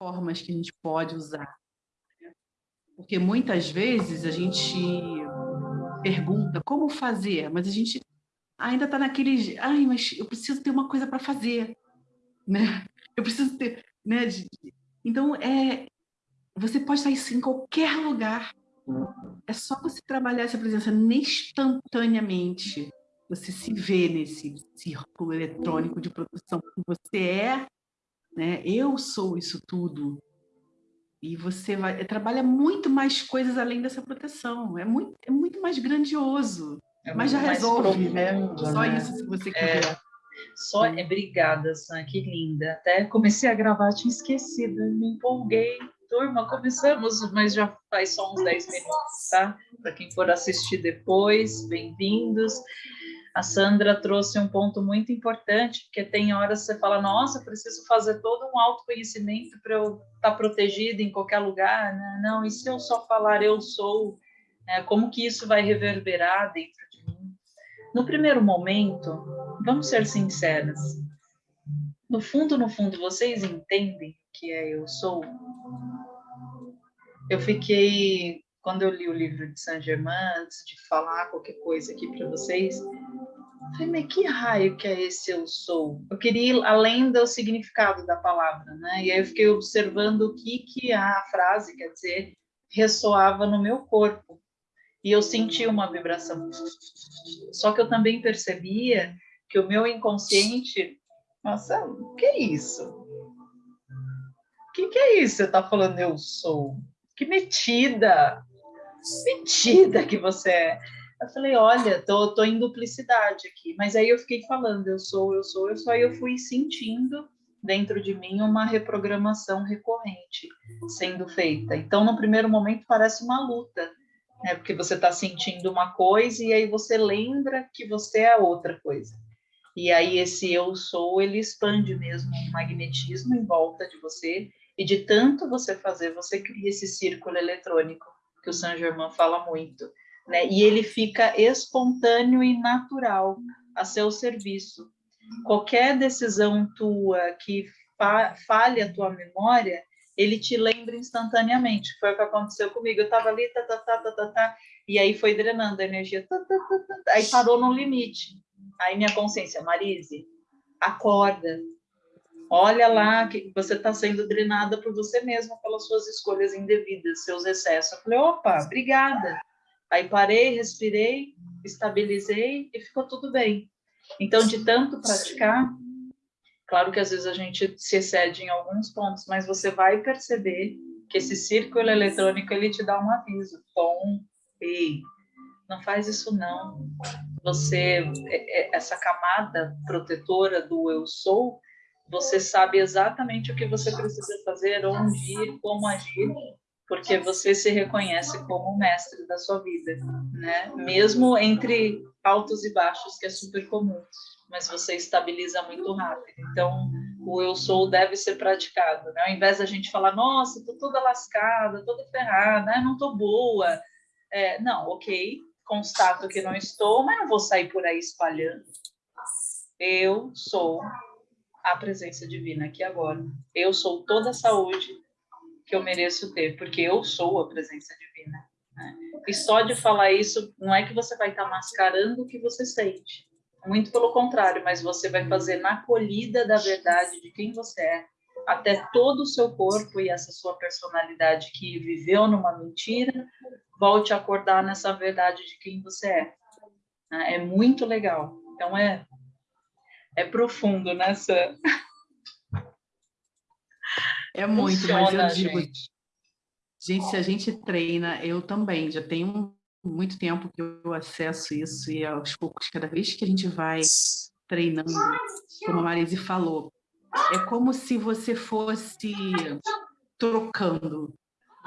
formas que a gente pode usar. Porque muitas vezes a gente pergunta como fazer, mas a gente ainda está naquele, ai, mas eu preciso ter uma coisa para fazer, né? Eu preciso ter, né? Então, é, você pode estar em qualquer lugar. É só você trabalhar essa presença instantaneamente. Você se vê nesse círculo eletrônico de produção que você é, né? Eu sou isso tudo. E você vai, trabalha muito mais coisas além dessa proteção. É muito, é muito mais grandioso. É mas já resolve, né? profundo, né? Só isso, se você quiser. É, só é obrigada, Sam, que linda. Até comecei a gravar, tinha esquecido, me empolguei. Turma, começamos, mas já faz só uns 10 minutos, tá? Para quem for assistir depois, bem-vindos. A Sandra trouxe um ponto muito importante, porque tem horas que você fala, nossa, preciso fazer todo um autoconhecimento para eu estar tá protegida em qualquer lugar. Né? Não, e se eu só falar eu sou, é, como que isso vai reverberar dentro de mim? No primeiro momento, vamos ser sinceras, no fundo, no fundo, vocês entendem que é eu sou? Eu fiquei quando eu li o livro de Saint Germain, antes de falar qualquer coisa aqui para vocês, falei, mas que raio que é esse eu sou? Eu queria ir além do significado da palavra, né? E aí eu fiquei observando o que, que a frase quer dizer, ressoava no meu corpo. E eu senti uma vibração. Só que eu também percebia que o meu inconsciente, nossa, o que é isso? O que, que é isso? Você está falando eu sou? Que metida! Metida que você é. Eu falei, olha, tô, tô em duplicidade aqui. Mas aí eu fiquei falando, eu sou, eu sou, eu sou. Aí eu fui sentindo dentro de mim uma reprogramação recorrente sendo feita. Então, no primeiro momento, parece uma luta, né? Porque você está sentindo uma coisa e aí você lembra que você é outra coisa. E aí esse eu sou, ele expande mesmo um magnetismo em volta de você e de tanto você fazer, você cria esse círculo eletrônico que o Saint Germain fala muito, né? E ele fica espontâneo e natural a seu serviço. Qualquer decisão tua que fa falhe a tua memória, ele te lembra instantaneamente. Foi o que aconteceu comigo. Eu estava ali, tá, tá, tá, tá, tá, tá, e aí foi drenando a energia, tá, tá, tá, tá, aí parou no limite. Aí minha consciência, Marise, acorda, olha lá que você está sendo drenada por você mesma pelas suas escolhas indevidas, seus excessos. Eu falei, opa, obrigada. Aí parei, respirei, estabilizei e ficou tudo bem. Então, de tanto praticar, claro que às vezes a gente se excede em alguns pontos, mas você vai perceber que esse círculo eletrônico ele te dá um aviso, tom, ei, não faz isso não. Você, é, é, essa camada protetora do eu sou, você sabe exatamente o que você precisa fazer, onde ir, como agir, porque você se reconhece como o mestre da sua vida, né? Mesmo entre altos e baixos, que é super comum, mas você estabiliza muito rápido. Então, o eu sou deve ser praticado, né? Ao invés da gente falar, nossa, tô toda lascada, toda ferrada, né? não tô boa. É, não, ok, constato que não estou, mas não vou sair por aí espalhando. Eu sou a presença divina aqui agora. Eu sou toda a saúde que eu mereço ter, porque eu sou a presença divina. Né? E só de falar isso, não é que você vai estar mascarando o que você sente. Muito pelo contrário, mas você vai fazer na acolhida da verdade de quem você é, até todo o seu corpo e essa sua personalidade que viveu numa mentira, volte a acordar nessa verdade de quem você é. Né? É muito legal. Então, é é profundo, né, Sam? É muito, Funciona, mas eu digo, gente. gente, se a gente treina, eu também, já tenho muito tempo que eu acesso isso e aos poucos, cada vez que a gente vai treinando, como a Marise falou, é como se você fosse trocando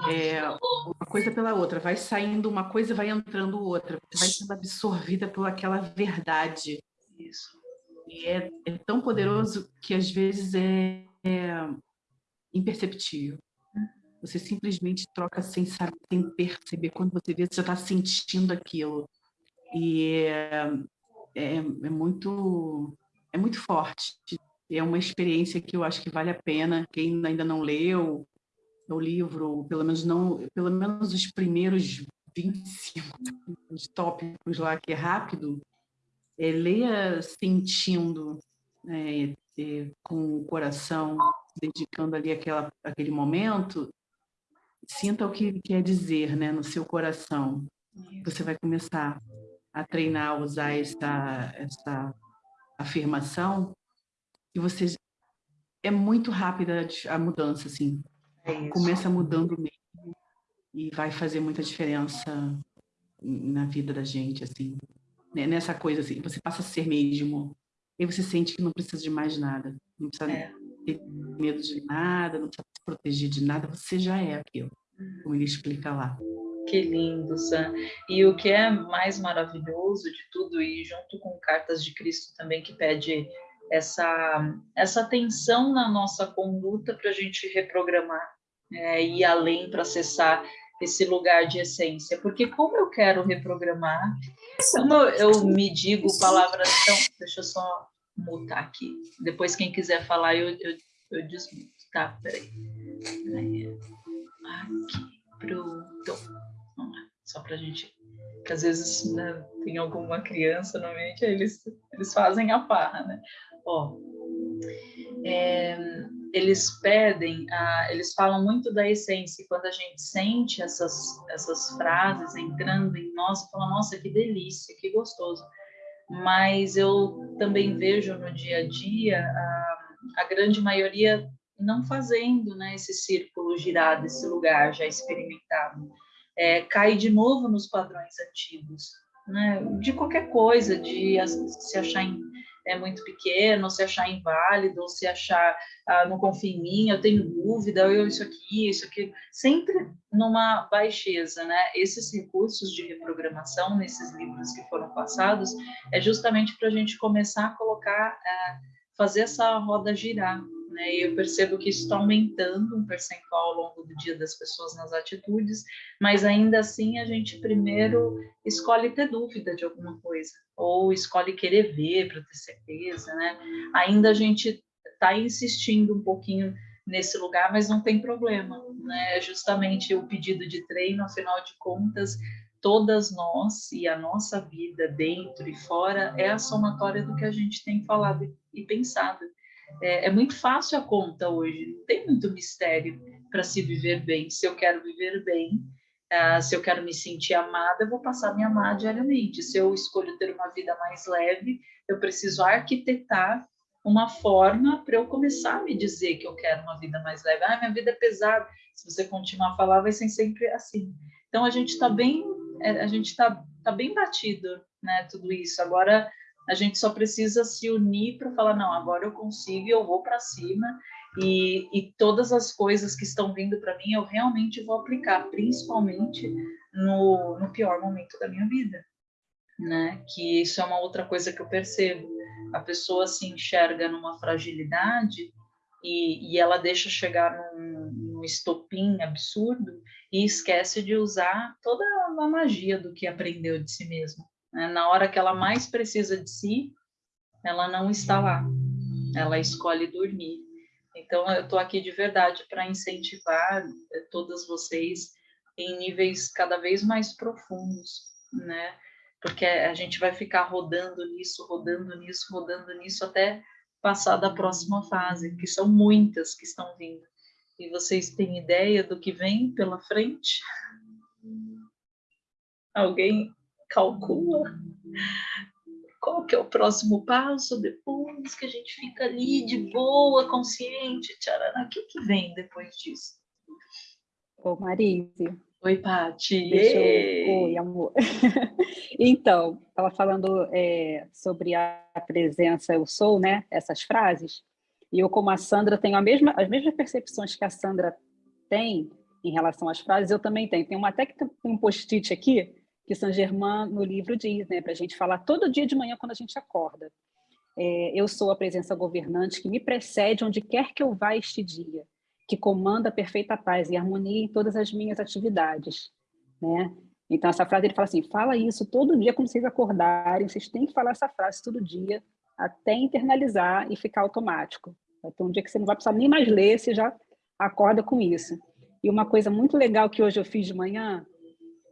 é, uma coisa pela outra, vai saindo uma coisa e vai entrando outra, você vai sendo absorvida por aquela verdade. Isso. É, é tão poderoso que às vezes é, é imperceptível. Você simplesmente troca sem saber, sem perceber. Quando você vê, você já está sentindo aquilo. E é, é, é, muito, é muito forte. é uma experiência que eu acho que vale a pena. Quem ainda não leu o livro, pelo menos não, pelo menos os primeiros 25 tópicos lá, que é rápido, leia sentindo, é, é, com o coração, dedicando ali aquela, aquele momento, sinta o que quer dizer né, no seu coração. Você vai começar a treinar, a usar essa, essa afirmação, e você é muito rápida a mudança, assim. É Começa mudando mesmo e vai fazer muita diferença na vida da gente, assim. Né, nessa coisa, assim, você passa a ser mesmo. E você sente que não precisa de mais nada. Não precisa é. ter medo de nada, não precisa se proteger de nada. Você já é aquilo, como ele explica lá. Que lindo, Sam. E o que é mais maravilhoso de tudo, e junto com Cartas de Cristo também, que pede essa, essa atenção na nossa conduta para a gente reprogramar, é, ir além para acessar esse lugar de essência. Porque como eu quero reprogramar, como eu me digo palavras tão... Deixa eu só mutar aqui. Depois, quem quiser falar, eu, eu, eu desmuto. Tá, peraí. Aqui, pronto. Vamos lá, só para a gente... Que às vezes né, tem alguma criança no meio que eles, eles fazem a farra, né? Ó, é, eles pedem, ah, eles falam muito da essência, e quando a gente sente essas, essas frases entrando em nós, fala, nossa, que delícia, que gostoso. Mas eu também vejo no dia a dia a, a grande maioria não fazendo né, esse círculo girar desse lugar já experimentado. É, cai de novo nos padrões antigos, né, de qualquer coisa, de se achar em é muito pequeno, se achar inválido, se achar ah, não confia em mim, eu tenho dúvida, eu isso aqui, isso aqui, sempre numa baixeza, né? Esses recursos de reprogramação nesses livros que foram passados é justamente para a gente começar a colocar, ah, fazer essa roda girar, né? E eu percebo que isso está aumentando um percentual ao longo do dia das pessoas nas atitudes, mas ainda assim a gente primeiro escolhe ter dúvida de alguma coisa, ou escolhe querer ver para ter certeza, né? Ainda a gente está insistindo um pouquinho nesse lugar, mas não tem problema, né? É justamente o pedido de treino, afinal de contas, todas nós e a nossa vida dentro e fora é a somatória do que a gente tem falado e pensado. É, é muito fácil a conta hoje, não tem muito mistério para se viver bem. Se eu quero viver bem, uh, se eu quero me sentir amada, eu vou passar a me amar diariamente. Se eu escolho ter uma vida mais leve, eu preciso arquitetar uma forma para eu começar a me dizer que eu quero uma vida mais leve. Ah, minha vida é pesada. Se você continuar a falar, vai ser sempre assim. Então a gente está bem, é, a gente está tá bem batido, né? Tudo isso. Agora a gente só precisa se unir para falar, não, agora eu consigo, eu vou para cima e, e, todas as coisas que estão vindo para mim eu realmente vou aplicar, principalmente no, no pior momento da minha vida, né? Que isso é uma outra coisa que eu percebo. A pessoa se enxerga numa fragilidade e, e ela deixa chegar num, num estopim absurdo e esquece de usar toda a magia do que aprendeu de si mesma. Né? Na hora que ela mais precisa de si, ela não está lá. Ela escolhe dormir. Então, eu estou aqui de verdade para incentivar eh, todas vocês em níveis cada vez mais profundos, né? Porque a gente vai ficar rodando nisso, rodando nisso, rodando nisso até passar da próxima fase, que são muitas que estão vindo. E vocês têm ideia do que vem pela frente? Alguém calcula qual que é o próximo passo depois que a gente fica ali de boa, consciente, tcharana, o que, que vem depois disso? Ô, Marise. Oi, Paty. Eu... Oi, amor. então, estava falando é, sobre a presença eu sou, né? Essas frases. E eu, como a Sandra, tenho a mesma, as mesmas percepções que a Sandra tem em relação às frases, eu também tenho. Tem uma até que tem um post-it aqui, que Saint Germain no livro diz, né, para a gente falar todo dia de manhã quando a gente acorda. É, eu sou a presença governante que me precede onde quer que eu vá este dia, que comanda a perfeita paz e harmonia em todas as minhas atividades. Né? Então, essa frase ele fala assim, fala isso todo dia quando vocês acordarem, vocês têm que falar essa frase todo dia, até internalizar e ficar automático. Vai ter um dia que você não vai precisar nem mais ler, você já acorda com isso. E uma coisa muito legal que hoje eu fiz de manhã,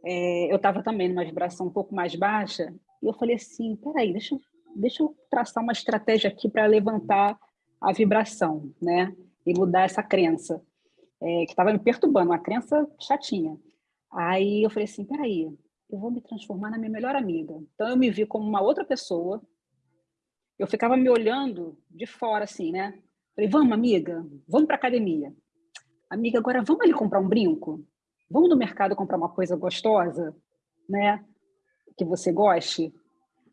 é, eu estava também numa vibração um pouco mais baixa, e eu falei assim, peraí, deixa, deixa eu traçar uma estratégia aqui para levantar a vibração, né? E mudar essa crença, é, que estava me perturbando, uma crença chatinha. Aí eu falei assim, peraí, eu vou me transformar na minha melhor amiga. Então eu me vi como uma outra pessoa, eu ficava me olhando de fora assim, né? Falei, vamos amiga, vamos para academia. Amiga, agora vamos ali comprar um brinco? Vamos no mercado comprar uma coisa gostosa, né? Que você goste?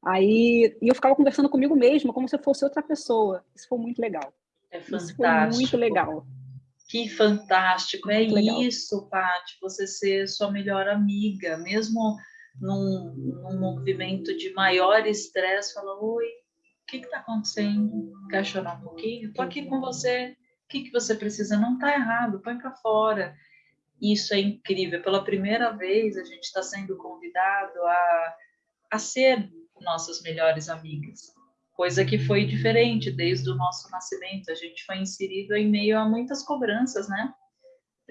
Aí, e eu ficava conversando comigo mesma, como se eu fosse outra pessoa. Isso foi muito legal. É fantástico. Isso foi muito legal. Que fantástico. é legal. isso, Paty, você ser sua melhor amiga, mesmo num, num movimento de maior estresse, fala, oi, o que está acontecendo? Quer chorar um pouquinho? Estou aqui com você. O que, que você precisa? Não está errado, põe para fora. Isso é incrível. Pela primeira vez, a gente está sendo convidado a, a ser nossas melhores amigas, coisa que foi diferente desde o nosso nascimento. A gente foi inserido em meio a muitas cobranças, né?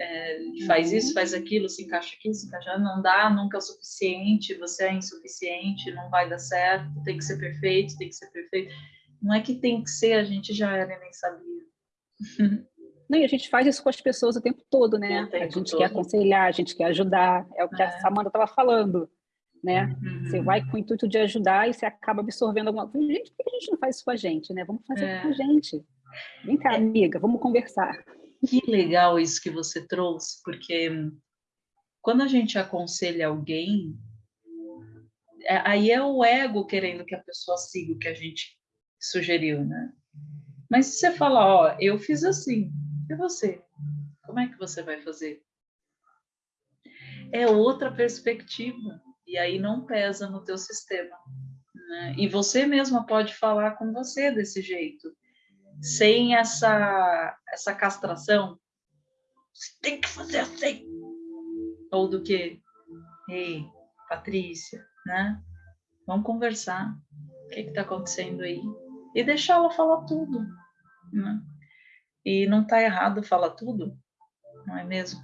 É, faz isso, faz aquilo, se encaixa aqui, se encaixa, não dá, nunca é o suficiente, você é insuficiente, não vai dar certo, tem que ser perfeito, tem que ser perfeito. Não é que tem que ser, a gente já era e nem sabia. Não, e a gente faz isso com as pessoas o tempo todo, né? A gente todo. quer aconselhar, a gente quer ajudar, é o que é. a Samanta estava falando né? Uhum. Você vai com o intuito de ajudar e você acaba absorvendo alguma coisa. Gente, por que a gente não faz isso com a gente, né? Vamos fazer é. com a gente. Vem cá, é. amiga, vamos conversar. Que legal isso que você trouxe, porque quando a gente aconselha alguém, é, aí é o ego querendo que a pessoa siga o que a gente sugeriu, né? Mas se você fala, ó, eu fiz assim, e você? Como é que você vai fazer? É outra perspectiva e aí não pesa no teu sistema. Né? E você mesma pode falar com você desse jeito, sem essa, essa castração. Você tem que fazer assim. Ou do que? Ei, Patrícia, né? Vamos conversar. O que está acontecendo aí? E deixar ela falar tudo. Né? E não está errado falar tudo, não é mesmo?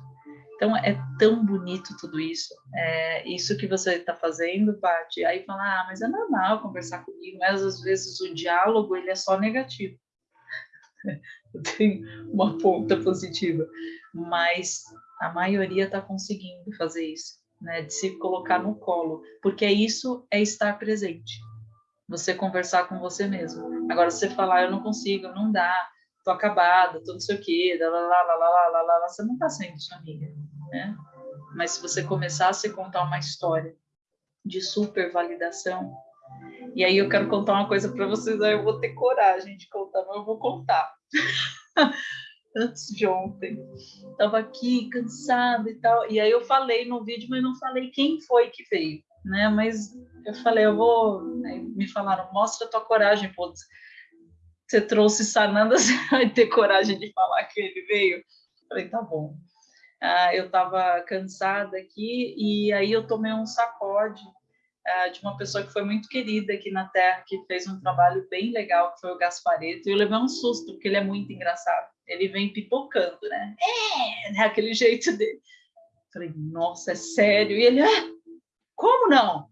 Então, é tão bonito tudo isso. É isso que você está fazendo, Paty. Aí fala, ah, mas é normal conversar comigo, mas às vezes o diálogo ele é só negativo. Tem uma ponta positiva. Mas a maioria está conseguindo fazer isso, né? De se colocar no colo. Porque isso é estar presente. Você conversar com você mesmo. Agora, você falar, eu não consigo, não dá, tô acabada, tô não sei o quê, lá, lá, lá, lá, lá, lá, lá, você não tá sendo sua amiga, né? Mas se você começar a se contar uma história de super validação, e aí eu quero contar uma coisa para vocês, aí eu vou ter coragem de contar, mas eu vou contar. Antes de ontem, tava aqui cansada e tal, e aí eu falei no vídeo, mas não falei quem foi que veio, né? Mas eu falei, eu vou, né, me falaram, mostra tua coragem, pô você trouxe Sananda, você vai ter coragem de falar que ele veio? Falei, tá bom. Ah, eu estava cansada aqui e aí eu tomei um sacode ah, de uma pessoa que foi muito querida aqui na Terra, que fez um trabalho bem legal, que foi o Gaspareto, e eu levei um susto, porque ele é muito engraçado. Ele vem pipocando, né? É, né? aquele jeito dele. Falei, nossa, é sério? E ele, ah, como não?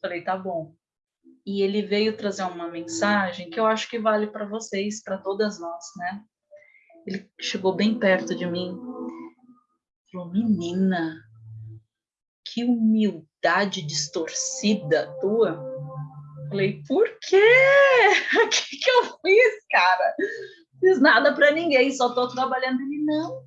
Falei, tá bom e ele veio trazer uma mensagem que eu acho que vale para vocês, para todas nós, né? Ele chegou bem perto de mim, falou: Menina, que humildade distorcida tua. Falei: Por quê? O que, que eu fiz, cara? Fiz nada para ninguém, só estou trabalhando. Ele não.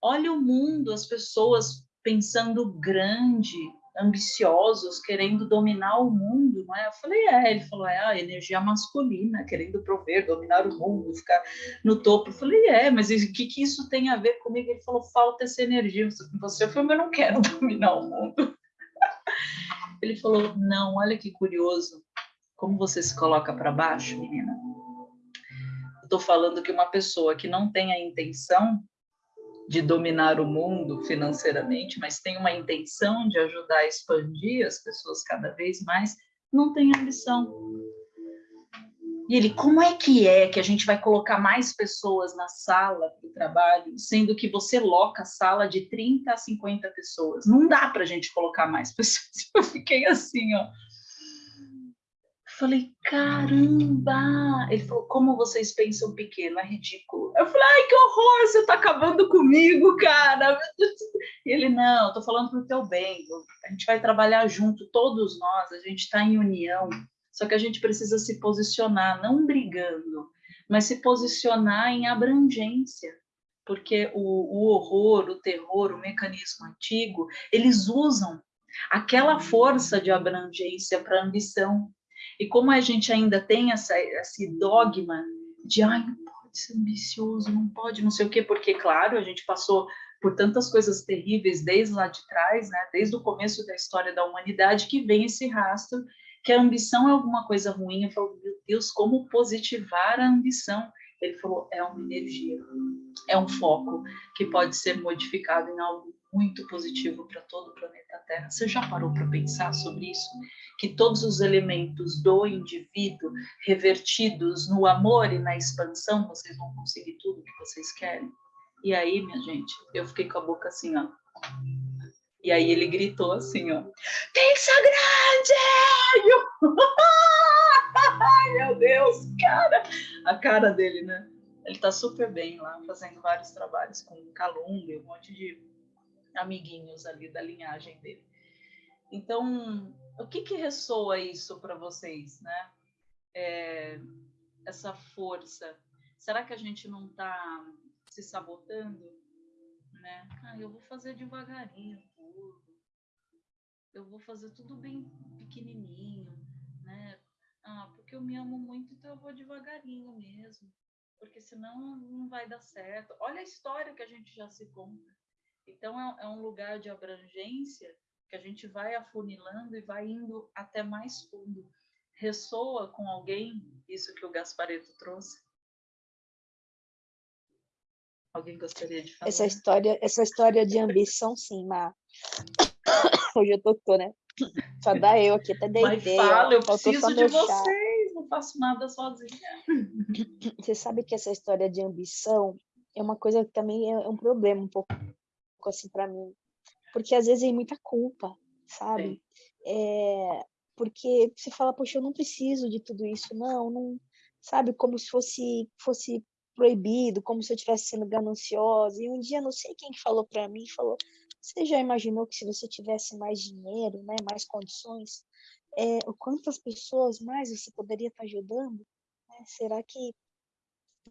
Olha o mundo, as pessoas pensando grande, ambiciosos, querendo dominar o mundo, não é? Eu falei, é. Ele falou, é a energia masculina, querendo prover, dominar o mundo, ficar no topo. Eu falei, é, mas o que, que isso tem a ver comigo? Ele falou, falta essa energia. Você, eu falei, mas eu não quero dominar o mundo. Ele falou, não, olha que curioso. Como você se coloca para baixo, menina? Estou falando que uma pessoa que não tem a intenção de dominar o mundo financeiramente, mas tem uma intenção de ajudar a expandir as pessoas cada vez mais, não tem ambição. E ele, como é que é que a gente vai colocar mais pessoas na sala para o trabalho, sendo que você loca a sala de 30 a 50 pessoas? Não dá para a gente colocar mais pessoas. Eu fiquei assim, ó. Falei, caramba! Ele falou, como vocês pensam pequeno, é ridículo. Eu falei, ai, que horror, você está acabando comigo, cara. E ele, não, estou falando para o teu bem, a gente vai trabalhar junto, todos nós, a gente está em união. Só que a gente precisa se posicionar, não brigando, mas se posicionar em abrangência, porque o, o horror, o terror, o mecanismo antigo, eles usam aquela força de abrangência para ambição. E como a gente ainda tem essa, esse dogma de, ai, não pode ser ambicioso, não pode, não sei o quê, porque, claro, a gente passou por tantas coisas terríveis desde lá de trás, né, desde o começo da história da humanidade, que vem esse rastro que a ambição é alguma coisa ruim. Eu falo, meu Deus, como positivar a ambição? Ele falou, é uma energia, é um foco que pode ser modificado em algo muito positivo para todo o planeta Terra. Você já parou para pensar sobre isso? Que todos os elementos do indivíduo revertidos no amor e na expansão, vocês vão conseguir tudo que vocês querem? E aí, minha gente, eu fiquei com a boca assim, ó, e aí ele gritou assim, ó, pizza grande! Ai, meu Deus, cara! A cara dele, né? Ele tá super bem lá, fazendo vários trabalhos com Calunga um monte de amiguinhos ali da linhagem dele. Então, o que que ressoa isso para vocês, né? É, essa força. Será que a gente não está se sabotando? Né? Ah, eu vou fazer devagarinho, eu vou fazer tudo bem pequenininho, né? Ah, porque eu me amo muito, então eu vou devagarinho mesmo, porque senão não vai dar certo. Olha a história que a gente já se conta. Então é, é um lugar de abrangência que a gente vai afunilando e vai indo até mais fundo. Ressoa com alguém isso que o Gaspareto trouxe? Alguém gostaria de falar? Essa história, essa história de ambição, sim, Má. Hoje eu tô, tô né? Só dá eu aqui, até dei Mas ideia. fala, eu preciso de vocês, não faço nada sozinha. Você sabe que essa história de ambição é uma coisa que também é um problema um pouco assim para mim. Porque às vezes é muita culpa, sabe? É, porque você fala, poxa, eu não preciso de tudo isso, não, não, sabe? Como se fosse, fosse proibido, como se eu estivesse sendo gananciosa. E um dia, não sei quem que falou para mim, falou, você já imaginou que se você tivesse mais dinheiro, né, mais condições, é, o quantas pessoas mais você poderia estar ajudando? Né? Será que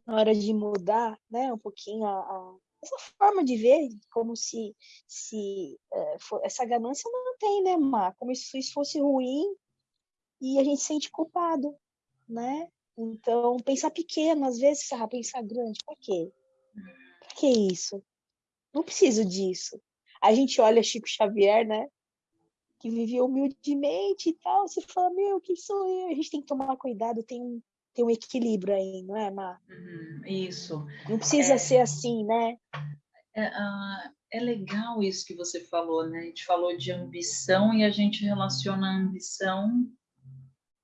na hora de mudar, né, um pouquinho a, a essa forma de ver, como se, se é, for, essa ganância não tem, né, Mar? Como se isso fosse ruim e a gente se sente culpado, né? Então, pensar pequeno, às vezes, ah, pensar grande, para quê? Para que isso? Não preciso disso a gente olha Chico Xavier, né? Que vivia humildemente e tal. Você fala, meu, quem sou eu? A gente tem que tomar cuidado, tem um, tem um equilíbrio aí, não é, Mar? Uhum, isso. Não precisa é, ser assim, né? É, uh, é legal isso que você falou, né? A gente falou de ambição e a gente relaciona a ambição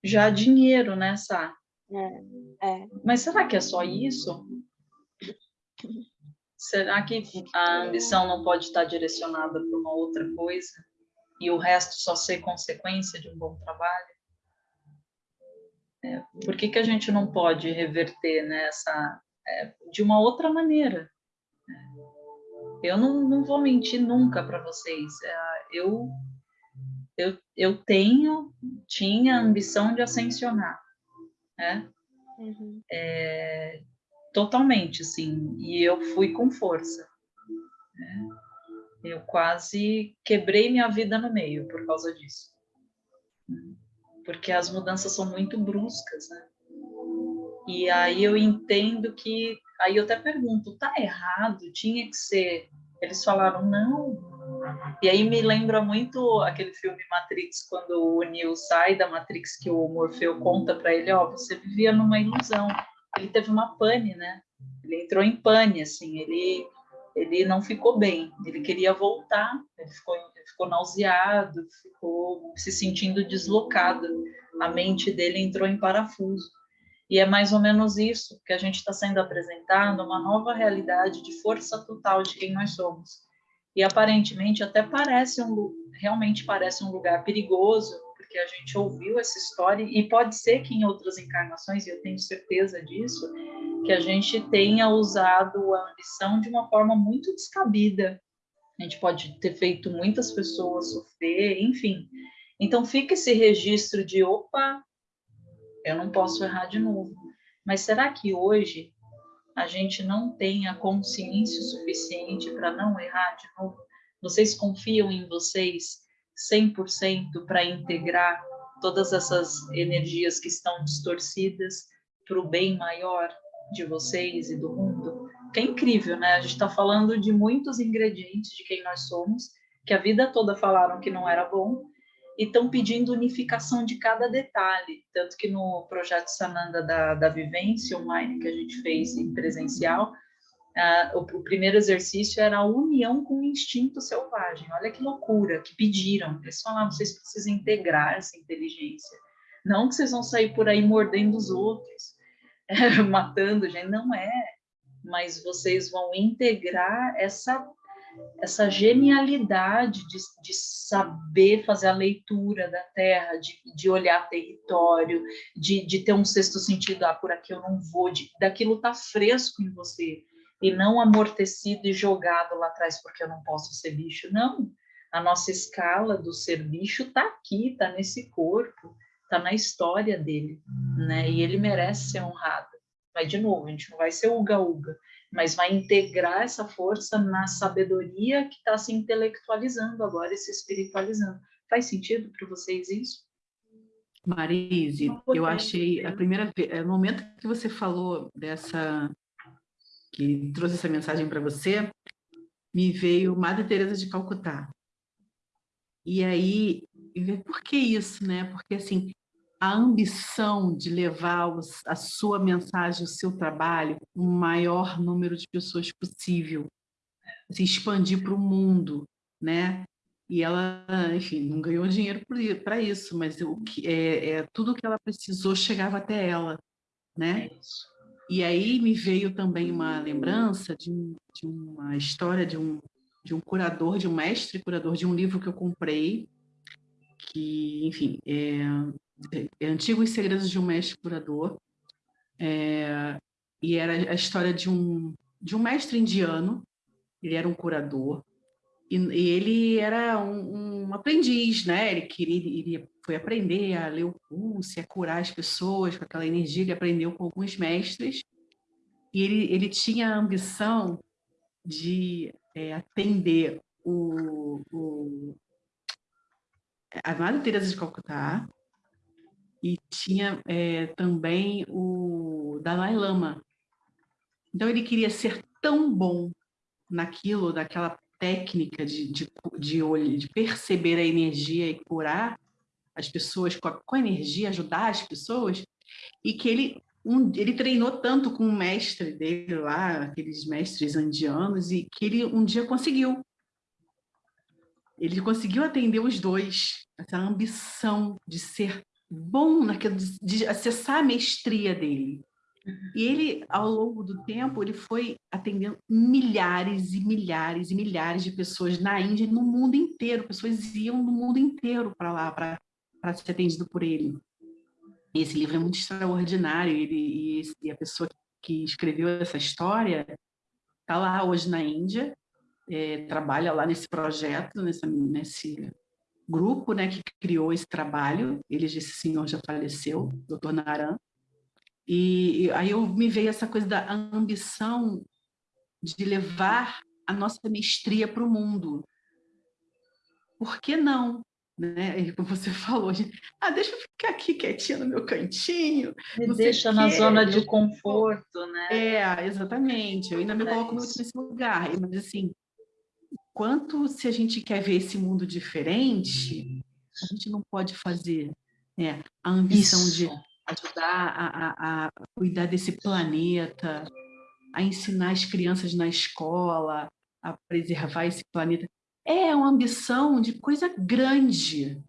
já a dinheiro, né, Sá? É, é. Mas será que é só isso? Será que a ambição não pode estar direcionada para uma outra coisa e o resto só ser consequência de um bom trabalho? É, por que, que a gente não pode reverter nessa é, de uma outra maneira? Eu não, não vou mentir nunca para vocês. É, eu, eu, eu tenho, tinha a ambição de ascensionar. Né? Uhum. É, totalmente, assim, e eu fui com força. Né? Eu quase quebrei minha vida no meio por causa disso. Porque as mudanças são muito bruscas, né? E aí eu entendo que, aí eu até pergunto, tá errado? Tinha que ser. Eles falaram, não. E aí me lembra muito aquele filme Matrix, quando o Neo sai da Matrix, que o Morfeu conta para ele, ó, oh, você vivia numa ilusão ele teve uma pane, né? Ele entrou em pane, assim, ele ele não ficou bem, ele queria voltar, ele ficou, ficou nauseado, ficou se sentindo deslocado, a mente dele entrou em parafuso. E é mais ou menos isso que a gente está sendo apresentado, uma nova realidade de força total de quem nós somos. E aparentemente até parece um realmente parece um lugar perigoso, porque a gente ouviu essa história e pode ser que em outras encarnações, e eu tenho certeza disso, que a gente tenha usado a ambição de uma forma muito descabida. A gente pode ter feito muitas pessoas sofrer, enfim. Então fica esse registro de opa, eu não posso errar de novo. Mas será que hoje a gente não tem a consciência suficiente para não errar de novo? Vocês confiam em vocês 100% para integrar todas essas energias que estão distorcidas para o bem maior de vocês e do mundo? Que é incrível, né? A gente está falando de muitos ingredientes de quem nós somos, que a vida toda falaram que não era bom, e estão pedindo unificação de cada detalhe. Tanto que no projeto Sananda da, da Vivência online que a gente fez em presencial, uh, o, o, primeiro exercício era a união com o instinto selvagem. Olha que loucura, que pediram. Eles falaram, vocês precisam integrar essa inteligência. Não que vocês vão sair por aí mordendo os outros, matando gente, não é. Mas vocês vão integrar essa essa genialidade de, de, saber fazer a leitura da terra, de, de olhar território, de, de, ter um sexto sentido, ah, por aqui eu não vou, de, daquilo tá fresco em você, e não amortecido e jogado lá atrás porque eu não posso ser bicho, não. A nossa escala do ser bicho tá aqui, tá nesse corpo, tá na história dele, né? E ele merece ser honrado. Mas, de novo, a gente não vai ser uga-uga, mas vai integrar essa força na sabedoria que está se intelectualizando agora e se espiritualizando. Faz sentido para vocês isso? Marise, eu achei a primeira vez, é, no momento que você falou dessa, que trouxe essa mensagem para você, me veio Madre Teresa de Calcutá. E aí, por que isso, né? Porque assim, a ambição de levar a sua mensagem, o seu trabalho, o maior número de pessoas possível, se expandir para o mundo, né? E ela, enfim, não ganhou dinheiro para isso, mas o que é, é, tudo que ela precisou chegava até ela, né? É e aí me veio também uma lembrança de, um, de uma história de um, de um curador, de um mestre curador de um livro que eu comprei, que, enfim, é, Antigos Segredos de um Mestre Curador, é, e era a história de um, de um mestre indiano, ele era um curador, e, e ele era um, um, aprendiz, né? Ele queria, ele foi aprender a ler o pulso, a curar as pessoas com aquela energia, ele aprendeu com alguns mestres, e ele, ele tinha a ambição de é, atender o, o, a Madre Teresa de Calcutá, e tinha é, também o Dalai Lama. Então ele queria ser tão bom naquilo, daquela técnica de, de, de, de perceber a energia e curar as pessoas com a, com a energia, ajudar as pessoas, e que ele, um, ele treinou tanto com o mestre dele lá, aqueles mestres indianos, e que ele um dia conseguiu. Ele conseguiu atender os dois, essa ambição de ser bom naquilo de, acessar a mestria dele. E ele, ao longo do tempo, ele foi atendendo milhares e milhares e milhares de pessoas na Índia e no mundo inteiro. Pessoas iam do mundo inteiro para lá para ser atendido por ele. E esse livro é muito extraordinário. Ele, e, e a pessoa que escreveu essa história está lá hoje na Índia, é, trabalha lá nesse projeto, nessa, nesse grupo né, que criou esse trabalho, ele, esse senhor já faleceu, doutor Naran, e, e aí eu me veio essa coisa da ambição de levar a nossa mestria para o mundo. Por que não? Né? Como você falou, ah, deixa eu ficar aqui quietinha no meu cantinho. Me deixa na zona de conforto, né? É, exatamente. Eu ainda me é coloco muito nesse lugar. Mas assim, quanto se a gente quer ver esse mundo diferente, a gente não pode fazer né, a ambição Isso. de ajudar a, a, a, cuidar desse planeta, a ensinar as crianças na escola, a preservar esse planeta. É uma ambição de coisa grande.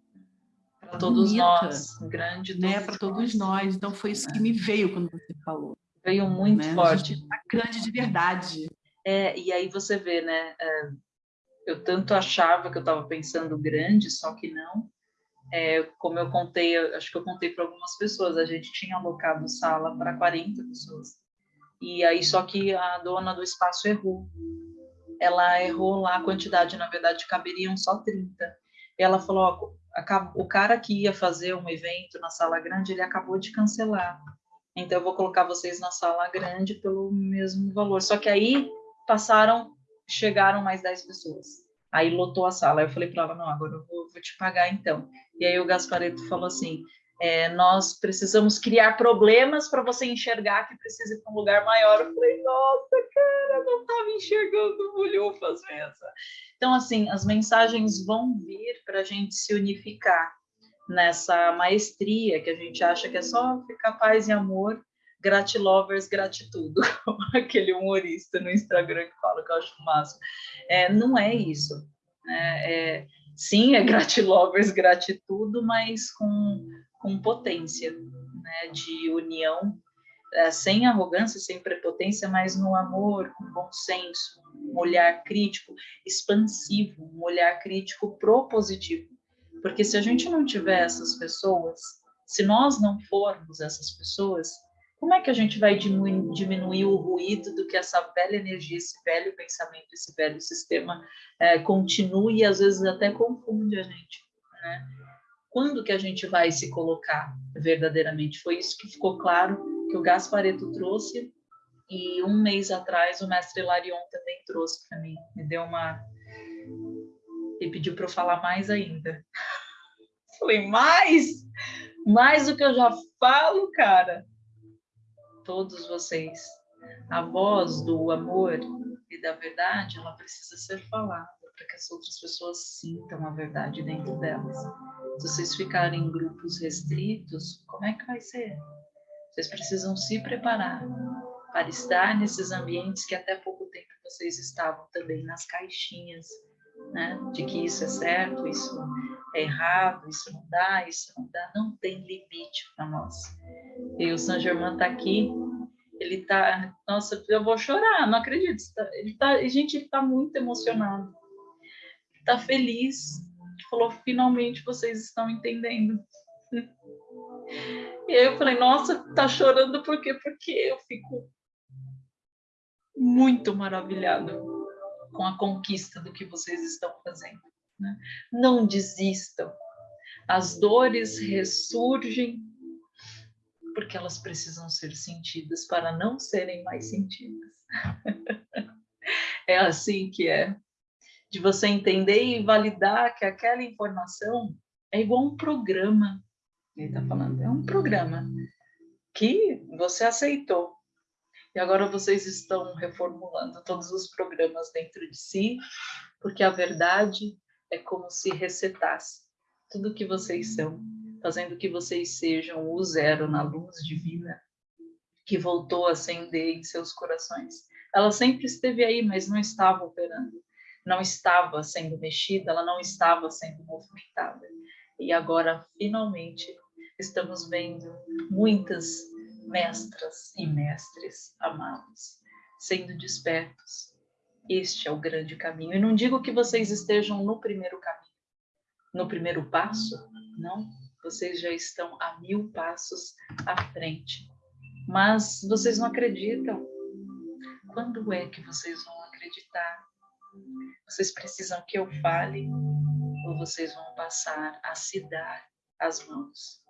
todos bonita, nós, grande né? Para todos nós. Então foi isso que me veio quando você falou. Veio muito né? forte. Tá grande de verdade. É, e aí você vê, né? É, eu tanto achava que eu estava pensando grande, só que não. É, como eu contei, acho que eu contei para algumas pessoas, a gente tinha alocado sala para 40 pessoas. E aí, só que a dona do espaço errou. Ela errou lá a quantidade, na verdade, caberiam só 30. E ela falou: ó, o cara que ia fazer um evento na sala grande, ele acabou de cancelar. Então, eu vou colocar vocês na sala grande pelo mesmo valor. Só que aí passaram, chegaram mais 10 pessoas. Aí lotou a sala. Eu falei para ela: não, agora eu vou, vou te pagar então. E aí o Gaspareto falou assim: é, nós precisamos criar problemas para você enxergar que precisa ir para um lugar maior. Eu falei, nossa, cara, não estava enxergando bulhufas mesmo. Então, assim, as mensagens vão vir para a gente se unificar nessa maestria que a gente acha que é só ficar paz e amor, gratilovers, gratitudo, aquele humorista no Instagram que fala que eu acho máximo. É, não é isso. É, é, sim, é gratilovers, gratitudo, mas com com potência, né, de união, é, sem arrogância, sem prepotência, mas no amor, com bom senso, um olhar crítico, expansivo, um olhar crítico propositivo. Porque se a gente não tiver essas pessoas, se nós não formos essas pessoas, como é que a gente vai diminuir, diminuir o ruído do que essa velha energia, esse velho pensamento, esse velho sistema é, continue e às vezes até confunde a gente, né? quando que a gente vai se colocar verdadeiramente? Foi isso que ficou claro que o Gaspareto trouxe e um mês atrás o mestre Larion também trouxe para mim. Me deu uma... e pediu para eu falar mais ainda. Falei, mais? Mais do que eu já falo, cara? Todos vocês. A voz do amor e da verdade, ela precisa ser falada para que as outras pessoas sintam a verdade dentro delas. Se vocês ficarem em grupos restritos, como é que vai ser? Vocês precisam se preparar para estar nesses ambientes que até pouco tempo vocês estavam também nas caixinhas, né? De que isso é certo, isso é errado, isso não dá, isso não dá, não tem limite para nós. E o Saint Germain está aqui, ele está, nossa, eu vou chorar, não acredito. Ele tá, gente, ele está muito emocionado, está feliz, falou, finalmente vocês estão entendendo. E aí eu falei, nossa, tá chorando por quê? Porque eu fico muito maravilhada com a conquista do que vocês estão fazendo. Né? Não desistam. As dores ressurgem porque elas precisam ser sentidas para não serem mais sentidas. é assim que é de você entender e validar que aquela informação é igual um programa. Ele está falando, é um programa que você aceitou. E agora vocês estão reformulando todos os programas dentro de si, porque a verdade é como se resetasse tudo que vocês são, fazendo que vocês sejam o zero na luz divina que voltou a acender em seus corações. Ela sempre esteve aí, mas não estava operando não estava sendo mexida, ela não estava sendo movimentada. E agora, finalmente, estamos vendo muitas mestras e mestres amados sendo despertos. Este é o grande caminho. E não digo que vocês estejam no primeiro caminho, no primeiro passo, não. Vocês já estão a mil passos à frente. Mas vocês não acreditam. Quando é que vocês vão acreditar? Vocês precisam que eu fale ou vocês vão passar a se dar as mãos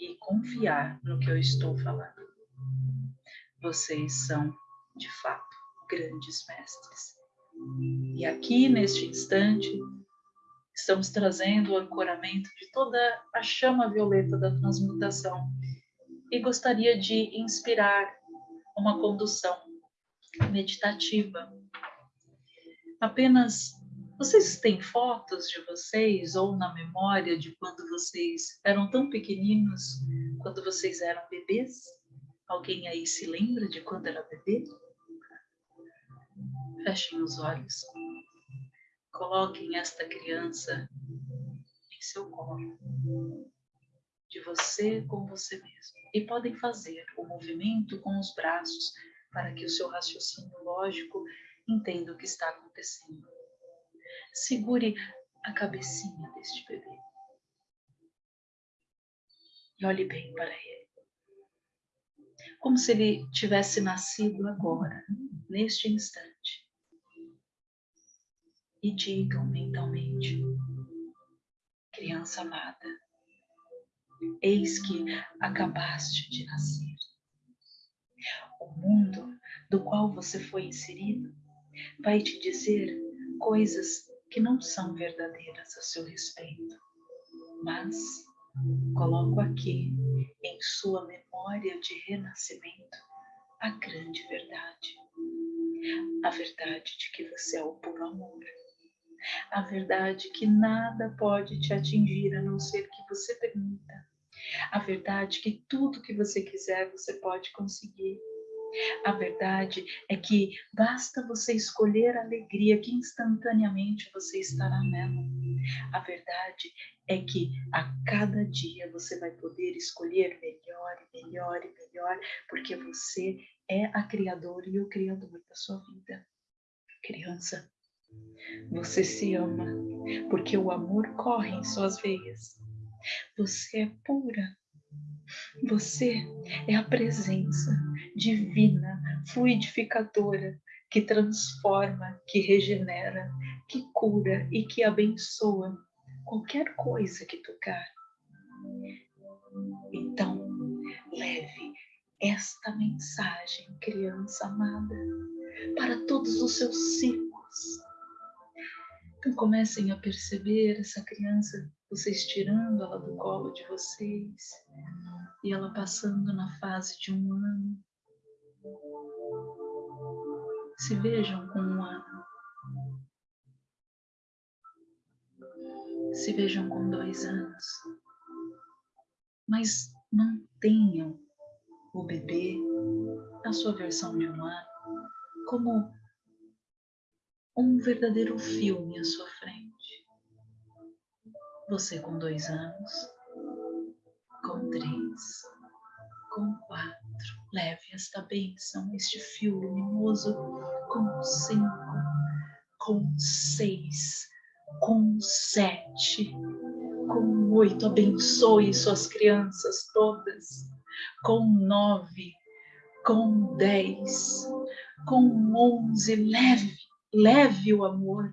e confiar no que eu estou falando. Vocês são, de fato, grandes mestres. E aqui, neste instante, estamos trazendo o ancoramento de toda a chama violeta da transmutação e gostaria de inspirar uma condução meditativa apenas vocês têm fotos de vocês ou na memória de quando vocês eram tão pequeninos, quando vocês eram bebês? Alguém aí se lembra de quando era bebê? Fechem os olhos. Coloquem esta criança em seu colo. de você com você mesmo. E podem fazer o movimento com os braços para que o seu raciocínio lógico entenda o que está acontecendo. Segure a cabecinha deste bebê. E olhe bem para ele. Como se ele tivesse nascido agora, neste instante. E digam mentalmente, criança amada, eis que acabaste de nascer. O mundo do qual você foi inserido vai te dizer coisas que não são verdadeiras a seu respeito, mas coloco aqui em sua memória de renascimento a grande verdade. A verdade de que você é o puro amor. A verdade que nada pode te atingir a não ser que você permita. A verdade que tudo que você quiser você pode conseguir a verdade é que basta você escolher a alegria que instantaneamente você estará nela. A verdade é que a cada dia você vai poder escolher melhor e melhor e melhor, porque você é a criadora e o criador da sua vida. Criança, você se ama, porque o amor corre em suas veias. Você é pura, você é a presença divina, fluidificadora, que transforma, que regenera, que cura e que abençoa qualquer coisa que tocar. Então, leve esta mensagem, criança amada, para todos os seus ciclos. Então comecem a perceber essa criança, vocês tirando ela do colo de vocês, e ela passando na fase de um ano. Se vejam com um ano. Se vejam com dois anos. Mas mantenham o bebê, a sua versão de um ano, como um verdadeiro filme à sua frente. Você com dois anos, com três, com quatro. Leve esta bênção, este fio luminoso com cinco, com seis, com sete, com oito. Abençoe suas crianças todas. Com nove, com dez, com onze. Leve, leve o amor.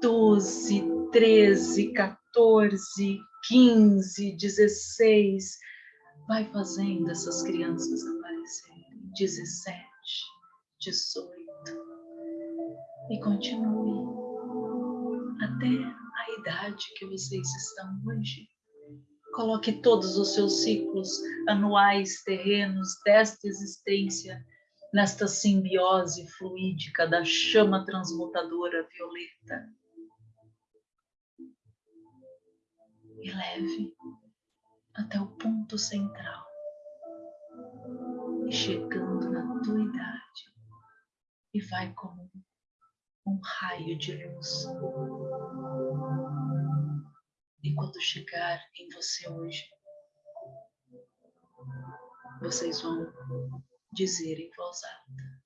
Doze, treze, 14, 15, 16. Vai fazendo essas crianças aparecerem. 17, 18. E continue até a idade que vocês estão hoje. Coloque todos os seus ciclos anuais, terrenos desta existência nesta simbiose fluídica da chama transmutadora violeta e leve até o ponto central. E chegando na tua idade, e vai como um raio de luz. E quando chegar em você hoje, vocês vão dizer em voz alta: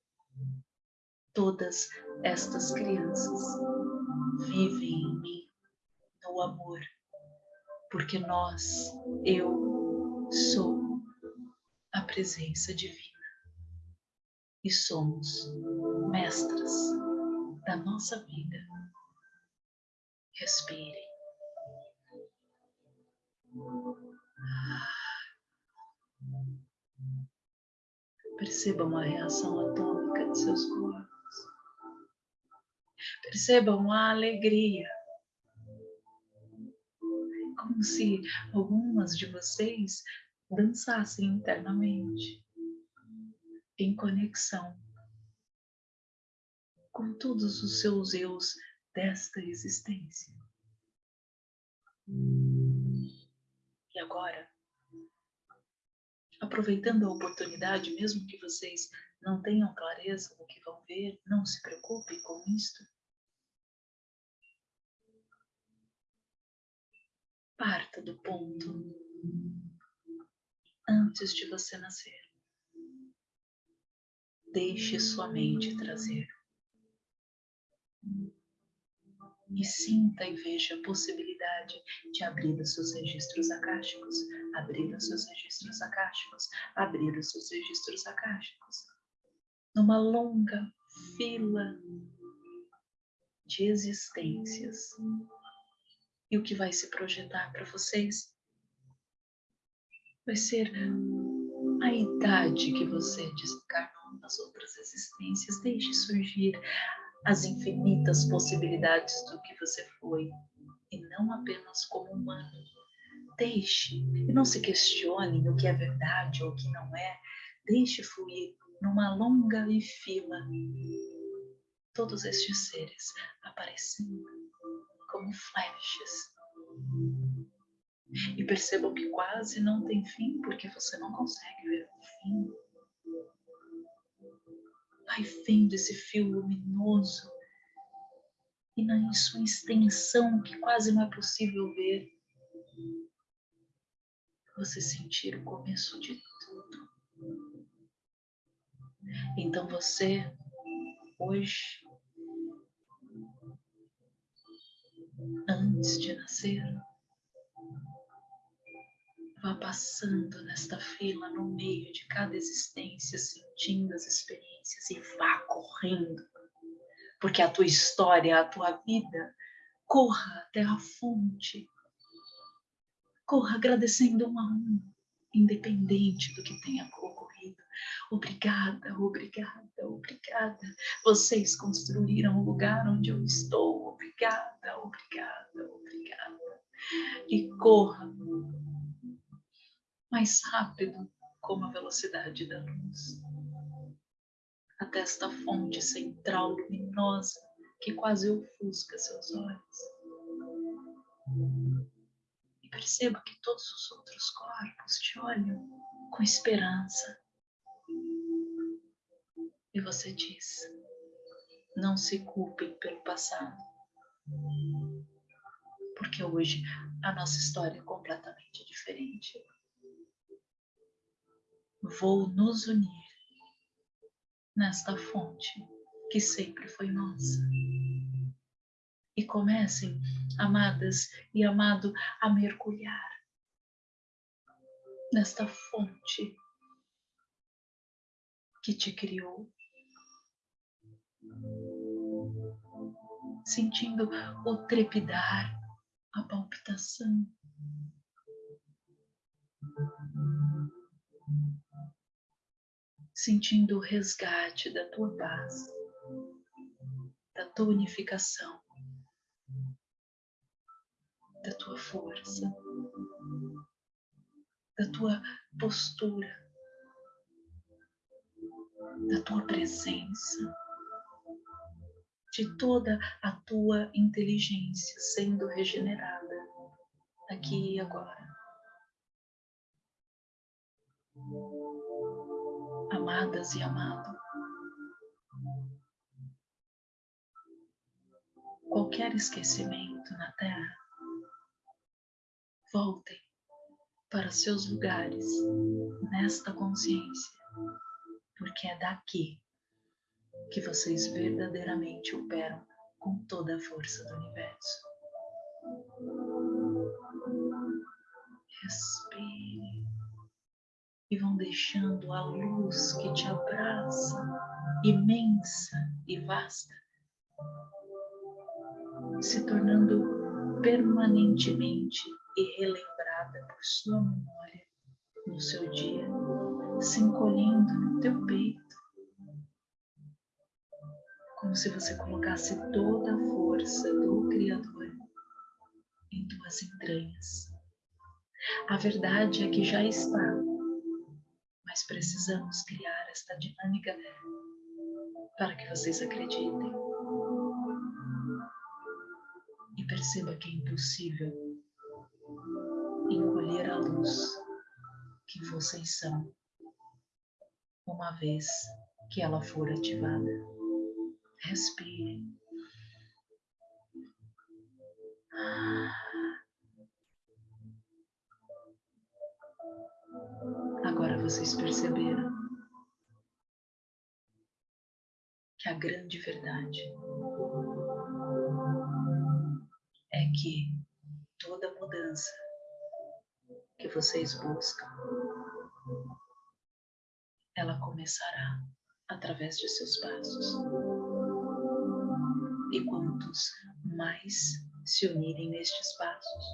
Todas estas crianças vivem em mim no amor porque nós, eu sou a presença divina e somos mestras da nossa vida. Respire. Percebam a reação atômica de seus corpos. Percebam a alegria como se algumas de vocês dançassem internamente, em conexão com todos os seus eus desta existência. E agora, aproveitando a oportunidade, mesmo que vocês não tenham clareza do que vão ver, não se preocupem com isto. Parta do ponto antes de você nascer. Deixe sua mente trazer. E sinta e veja a possibilidade de abrir os seus registros akáshicos, abrir os seus registros akáshicos, abrir os seus registros akáshicos. Numa longa fila de existências. E o que vai se projetar para vocês vai ser a idade que você desencarnou nas outras existências. Deixe surgir as infinitas possibilidades do que você foi, e não apenas como humano. Deixe, e não se questione o que é verdade ou o que não é. Deixe fluir numa longa fila todos estes seres aparecendo como flechas. E percebam que quase não tem fim, porque você não consegue ver o fim. Vai vendo esse fio luminoso e na sua extensão, que quase não é possível ver, você sentir o começo de tudo. Então você, hoje, antes de nascer, vá passando nesta fila no meio de cada existência, sentindo as experiências e vá correndo, porque a tua história, a tua vida, corra até a fonte, corra agradecendo um a um, independente do que tenha ocorrido. Obrigada, obrigada, obrigada. Vocês construíram o lugar onde eu estou. Obrigada, obrigada, obrigada. E corra mais rápido como a velocidade da luz. Até esta fonte central luminosa que quase ofusca seus olhos. E perceba que todos os outros corpos te olham com esperança. E você diz, não se culpem pelo passado. Porque hoje a nossa história é completamente diferente vou nos unir nesta fonte que sempre foi nossa. E comecem, amadas e amado, a mergulhar nesta fonte que te criou. Sentindo o trepidar, a palpitação sentindo o resgate da tua paz, da tua unificação, da tua força, da tua postura, da tua presença, de toda a tua inteligência sendo regenerada aqui e agora amadas e amado. Qualquer esquecimento na Terra, voltem para seus lugares nesta consciência, porque é daqui que vocês verdadeiramente operam com toda a força do universo. Respire e vão deixando a luz que te abraça, imensa e vasta, se tornando permanentemente e relembrada por sua memória no seu dia, se encolhendo no teu peito, como se você colocasse toda a força do Criador em tuas entranhas. A verdade é que já está mas precisamos criar esta dinâmica para que vocês acreditem. E perceba que é impossível encolher a luz que vocês são, uma vez que ela for ativada. Respire. Vocês perceberam que a grande verdade é que toda mudança que vocês buscam, ela começará através de seus passos. E quantos mais se unirem nestes passos,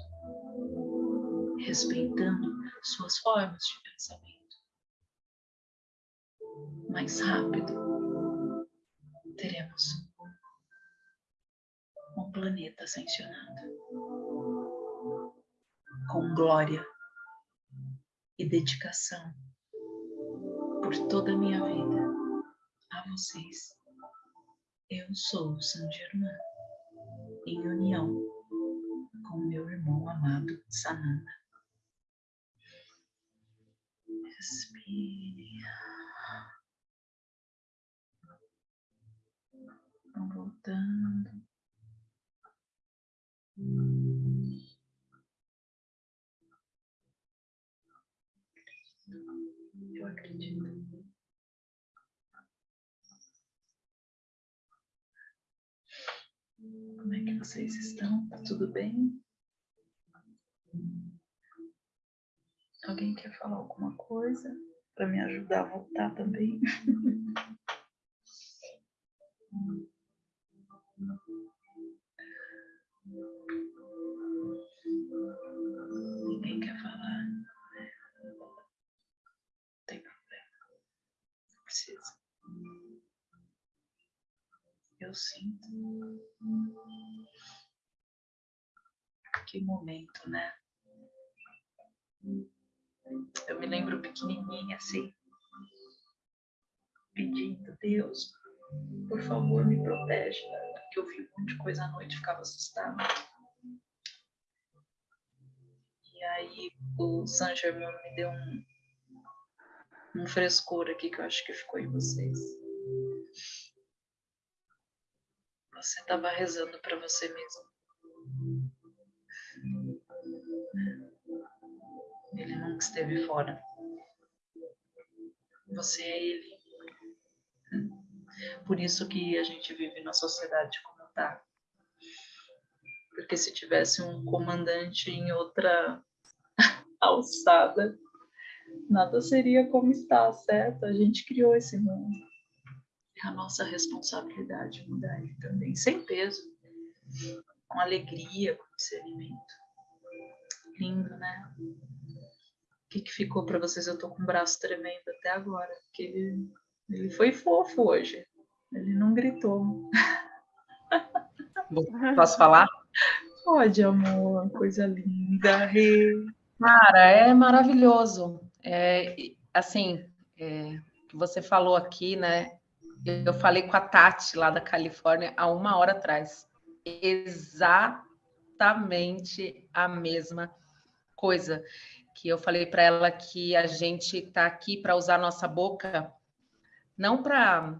respeitando suas formas de pensamento, mais rápido teremos um planeta ascensionado com glória e dedicação por toda a minha vida a vocês. Eu sou San Germain, em união com meu irmão amado Sananda. Respire. Vão voltando. Eu acredito. Como é que vocês estão? Tá tudo bem? Alguém quer falar alguma coisa para me ajudar a voltar também? precisa. Eu sinto. Que momento, né? Eu me lembro pequenininha assim, pedindo, Deus, por favor, me protege, porque eu vi um monte de coisa à noite, ficava assustada. E aí o San Germain me deu um, um frescor aqui que eu acho que ficou em vocês. Você estava rezando para você mesmo. Ele nunca esteve fora. Você é ele. Por isso que a gente vive na sociedade como está. Porque se tivesse um comandante em outra alçada, nada seria como está, certo? A gente criou esse mundo. É a nossa responsabilidade mudar ele também, sem peso, com alegria, com discernimento. Lindo, né? O que, que ficou para vocês? Eu tô com o braço tremendo até agora, porque ele, ele foi fofo hoje. Ele não gritou. Posso falar? Pode, amor, coisa linda. Rê. Cara, é maravilhoso. É, assim, é, você falou aqui, né? Eu falei com a Tati lá da Califórnia há uma hora atrás. Exatamente a mesma coisa que eu falei para ela que a gente está aqui para usar nossa boca não para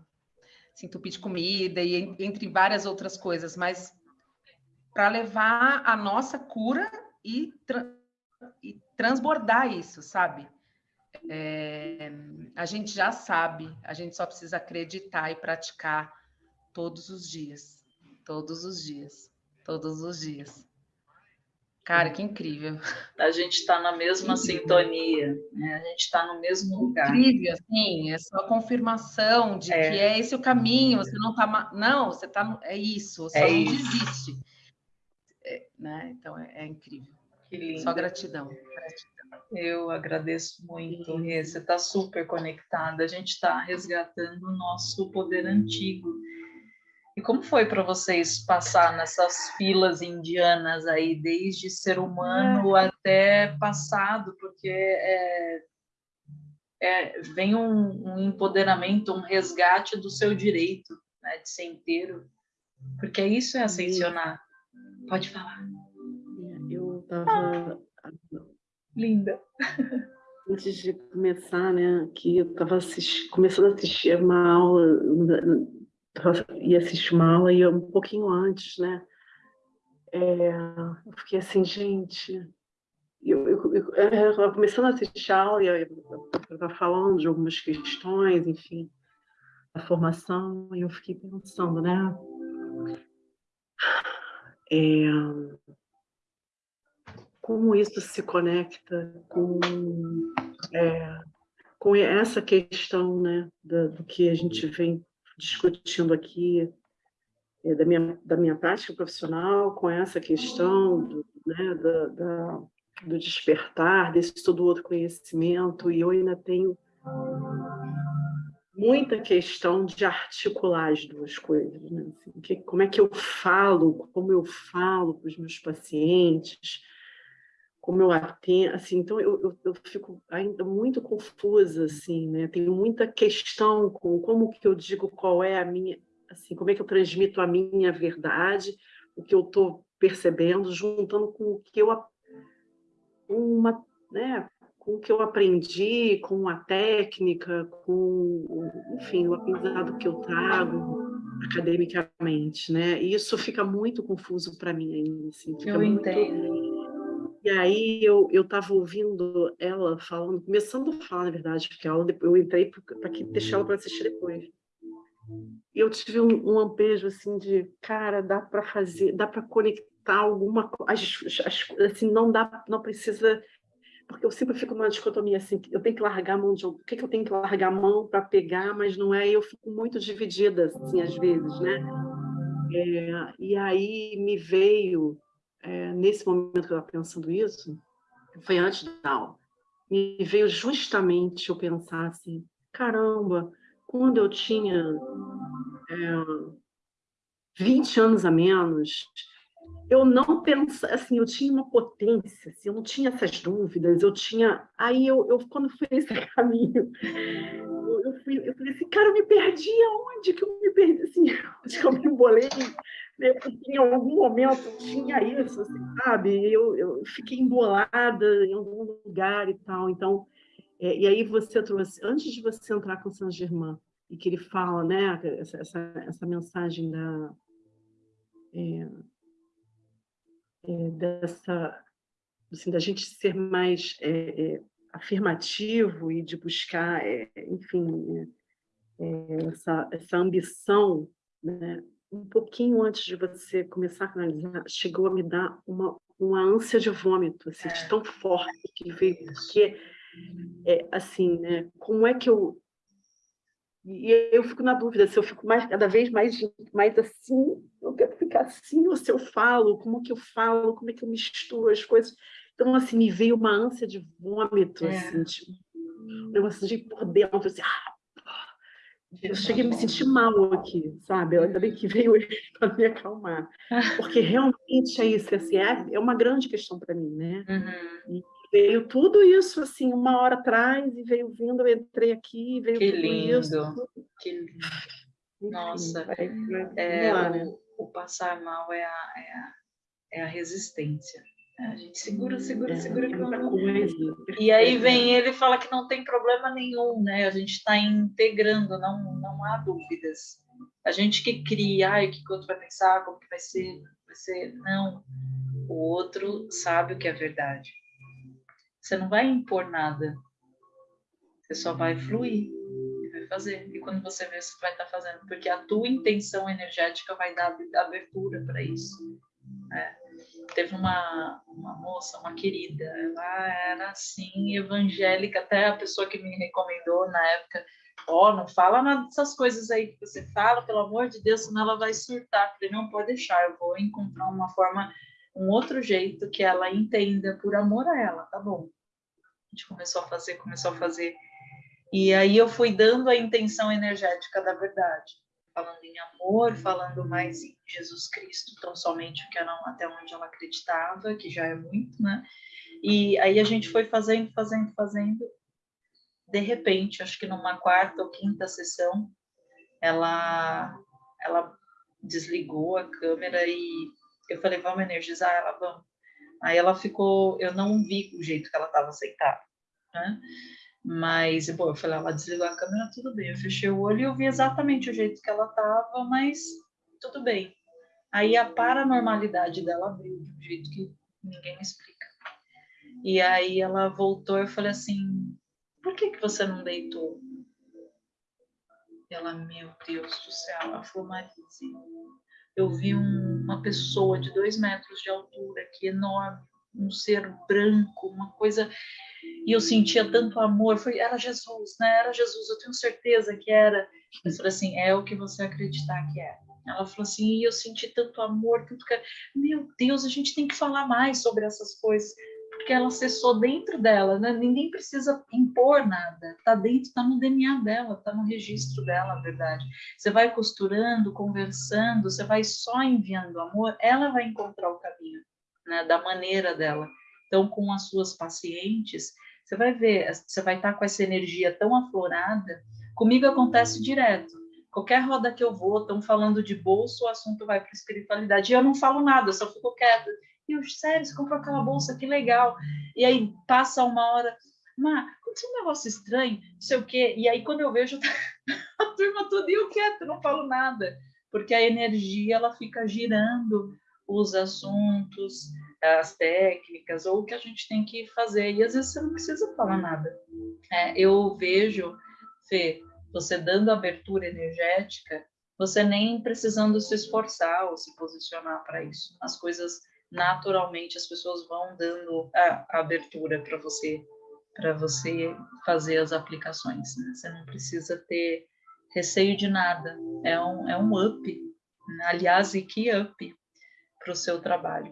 se entupir de comida e entre várias outras coisas, mas para levar a nossa cura e, tra e transbordar isso, sabe? É, a gente já sabe, a gente só precisa acreditar e praticar todos os dias, todos os dias, todos os dias. Cara, que incrível. A gente está na mesma sintonia, né? a gente está no mesmo lugar. Incrível, sim, é só confirmação de é. que é esse o caminho, você não está... Não, você está... É isso, só é não isso. desiste. É, né? Então, é, é incrível. Que lindo. Só gratidão. gratidão. Eu agradeço muito, Rê. Você está super conectada. A gente está resgatando o nosso poder antigo e como foi para vocês passar nessas filas indianas aí, desde ser humano é. até passado? Porque é, é, vem um, um, empoderamento, um resgate do seu direito né, de ser inteiro. Porque isso é ascensionar. Pode falar. Estava... Ah, linda. Antes de começar, né, que eu estava começando a assistir uma aula ia assistir uma aula e um pouquinho antes, né? É, eu fiquei assim, gente, eu, eu, eu, eu começando a assistir a aula, eu estava falando de algumas questões, enfim, da formação, e eu fiquei pensando, né? É, como isso se conecta com, é, com essa questão né, do, do, que a gente vem discutindo aqui, é, da, minha, da minha prática profissional, com essa questão do, né, da, da, do despertar, desse todo outro conhecimento, e eu ainda tenho muita questão de articular as duas coisas. Né? Assim, que, como é que eu falo, como eu falo para os meus pacientes, como eu atendo, assim, então eu, eu, eu, fico ainda muito confusa, assim, né? Tenho muita questão com como que eu digo qual é a minha, assim, como é que eu transmito a minha verdade, o que eu estou percebendo, juntando com o que eu uma, né, com o que eu aprendi, com a técnica, com, enfim, o aprendizado que eu trago academicamente, né? E isso fica muito confuso para mim ainda, assim, eu muito... entendo. E aí eu estava ouvindo ela falando, começando a falar, na verdade, porque a aula depois eu entrei para deixar ela para assistir depois. E eu tive um, um lampejo assim de, cara, dá para fazer, dá para conectar alguma coisa, assim, não dá, não precisa porque eu sempre fico numa dicotomia assim, eu tenho que largar a mão de o que, que eu tenho que largar a mão para pegar, mas não é, eu fico muito dividida, assim, às vezes, né? É, e aí me veio, é, nesse momento que eu estava pensando isso, foi antes da aula, me veio justamente eu pensar assim, caramba, quando eu tinha é, 20 anos a menos, eu não pensava, assim, eu tinha uma potência, assim, eu não tinha essas dúvidas, eu tinha, aí eu, eu quando fui nesse caminho, eu, fui, eu falei assim, cara, eu me perdi aonde que eu me perdi, assim, onde que eu me embolei, em algum momento tinha isso, assim, sabe, eu, eu fiquei embolada em algum lugar e tal, então, é, e aí você trouxe, antes de você entrar com Saint Germain, e que ele fala, né, essa, essa, essa mensagem da... É, é, dessa, assim, da gente ser mais é, é, afirmativo e de buscar, é, enfim, é, essa, essa ambição, né? Um pouquinho antes de você começar a analisar, chegou a me dar uma, uma ânsia de vômito, assim, de tão forte que veio, porque, é, assim, né, como é que eu e eu fico na dúvida se eu fico mais, cada vez mais, mais assim, eu quero ficar assim, ou se eu falo, como que eu falo, como é que eu misturo as coisas. Então, assim, me veio uma ânsia de vômito, é. assim, tipo, um negócio de por dentro, assim, ah, eu cheguei a me sentir mal aqui, sabe? Ainda bem que veio ele para me acalmar. Porque realmente é isso, assim, é, é uma grande questão para mim, né? Uhum. E, veio tudo isso assim uma hora atrás e veio vindo, eu entrei aqui, veio que tudo lindo, isso. Que lindo. Nossa, vai, vai, é, lá, né? o, o, passar mal é a, é a, é a resistência. A gente segura, segura, é, segura. É coisa. E aí vem ele e fala que não tem problema nenhum, né? A gente está integrando, não, não há dúvidas. A gente que cria, ai, o que o outro vai pensar, como que vai ser, vai ser. Não. O outro sabe o que é verdade. Você não vai impor nada. Você só vai fluir e vai fazer. E quando você vê, você vai estar fazendo. Porque a tua intenção energética vai dar abertura para isso. É. Teve uma, uma moça, uma querida, ela era assim, evangélica, até a pessoa que me recomendou na época, ó, oh, não fala nada dessas coisas aí que você fala, pelo amor de Deus, senão ela vai surtar. Eu falei, não pode deixar, eu vou encontrar uma forma, um outro jeito que ela entenda por amor a ela, tá bom? A gente começou a fazer, começou a fazer. E aí eu fui dando a intenção energética da verdade, falando em amor, falando mais em Jesus Cristo, tão somente o que ela, até onde ela acreditava, que já é muito, né? E aí a gente foi fazendo, fazendo, fazendo. De repente, acho que numa quarta ou quinta sessão, ela ela desligou a câmera e eu falei, vamos energizar ela, vamos. Aí ela ficou, eu não vi o jeito que ela estava sentada, né? Mas, bom, eu falei, ela desligou a câmera, tudo bem. Eu fechei o olho e eu vi exatamente o jeito que ela estava, mas tudo bem. Aí a paranormalidade dela abriu de um jeito que ninguém me explica. E aí ela voltou, eu falei assim, por que, que você não deitou? Ela, meu Deus do céu, ela falou, Marise, eu vi um, uma pessoa de dois metros de altura, que enorme, um ser branco, uma coisa, e eu sentia tanto amor, foi, era Jesus, né? Era Jesus, eu tenho certeza que era. Eu falei assim, é o que você acreditar que é. Ela falou assim, e eu senti tanto amor, tanto que... Meu Deus, a gente tem que falar mais sobre essas coisas porque ela acessou dentro dela, né? ninguém precisa impor nada, está dentro, está no DNA dela, está no registro dela, a verdade. Você vai costurando, conversando, você vai só enviando amor, ela vai encontrar o caminho, né? da maneira dela. Então, com as suas pacientes, você vai ver, você vai estar tá com essa energia tão aflorada. Comigo acontece direto. Qualquer roda que eu vou, estão falando de bolso, o assunto vai para espiritualidade. E eu não falo nada, eu só fico quieta e eu, sério, você comprou aquela bolsa, que legal. E aí passa uma hora, Má, aconteceu um negócio estranho, não sei o quê. E aí quando eu vejo a turma toda e eu quieto, não falo nada. Porque a energia, ela fica girando os assuntos, as técnicas, ou o que a gente tem que fazer. E às vezes você não precisa falar nada. É, eu vejo, Fê, você dando abertura energética, você nem precisando se esforçar ou se posicionar para isso. As coisas naturalmente as pessoas vão dando a, abertura para você para você fazer as aplicações. Né? Você não precisa ter receio de nada. É um, é um up, né? aliás, e que up para o seu trabalho.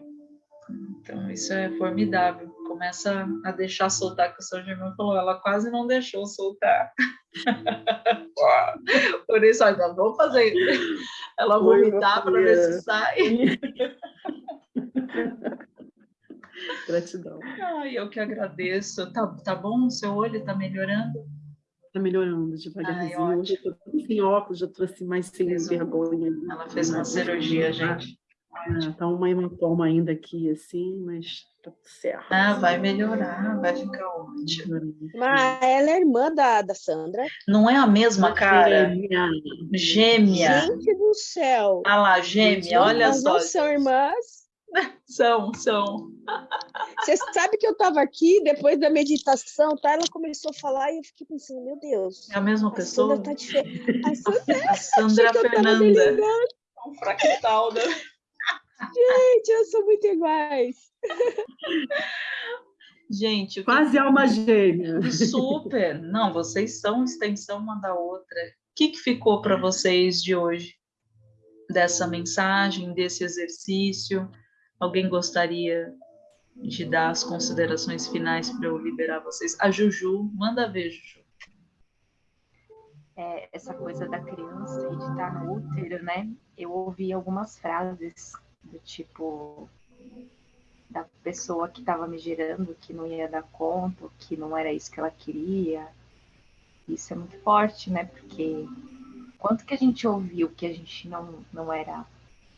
Então, isso é formidável. Começa a deixar soltar, que o São Germão falou, ela quase não deixou soltar. Por isso, ainda vou fazer ela vomitar para ver se sai. Gratidão. Ai, eu que agradeço. Tá, tá bom? O seu olho tá melhorando? Tá melhorando devagarzinho. Ai, Hoje eu tô sem óculos, já assim mais sem vergonha. Ela fez uma cirurgia, gente. Ah, tá uma hematoma ainda aqui, assim, mas tá certo. Ah, vai melhorar, vai ficar ótimo. Mas ela é irmã da, da Sandra? Não é a mesma, cara? Gêmea. Gêmea. Gente do céu. Ah lá, gêmea, olha só. Não são irmãs? São, são. Você sabe que eu estava aqui, depois da meditação, tá? Ela começou a falar e eu fiquei pensando, meu Deus. É a mesma a pessoa? Sandra tá diferente. A Sandra, a Sandra Fernanda. Um fractal, né? Gente, elas são muito iguais. Gente, quase que... alma gêmea. Super. Não, vocês são extensão uma da outra. O que, que ficou para vocês de hoje? Dessa mensagem, desse exercício? Alguém gostaria de dar as considerações finais para eu liberar vocês? A Juju, manda ver, Juju. É, essa coisa da criança e de estar no útero, né? Eu ouvi algumas frases do tipo da pessoa que estava me gerando que não ia dar conta, que não era isso que ela queria. Isso é muito forte, né? Porque quanto que a gente ouviu que a gente não, não era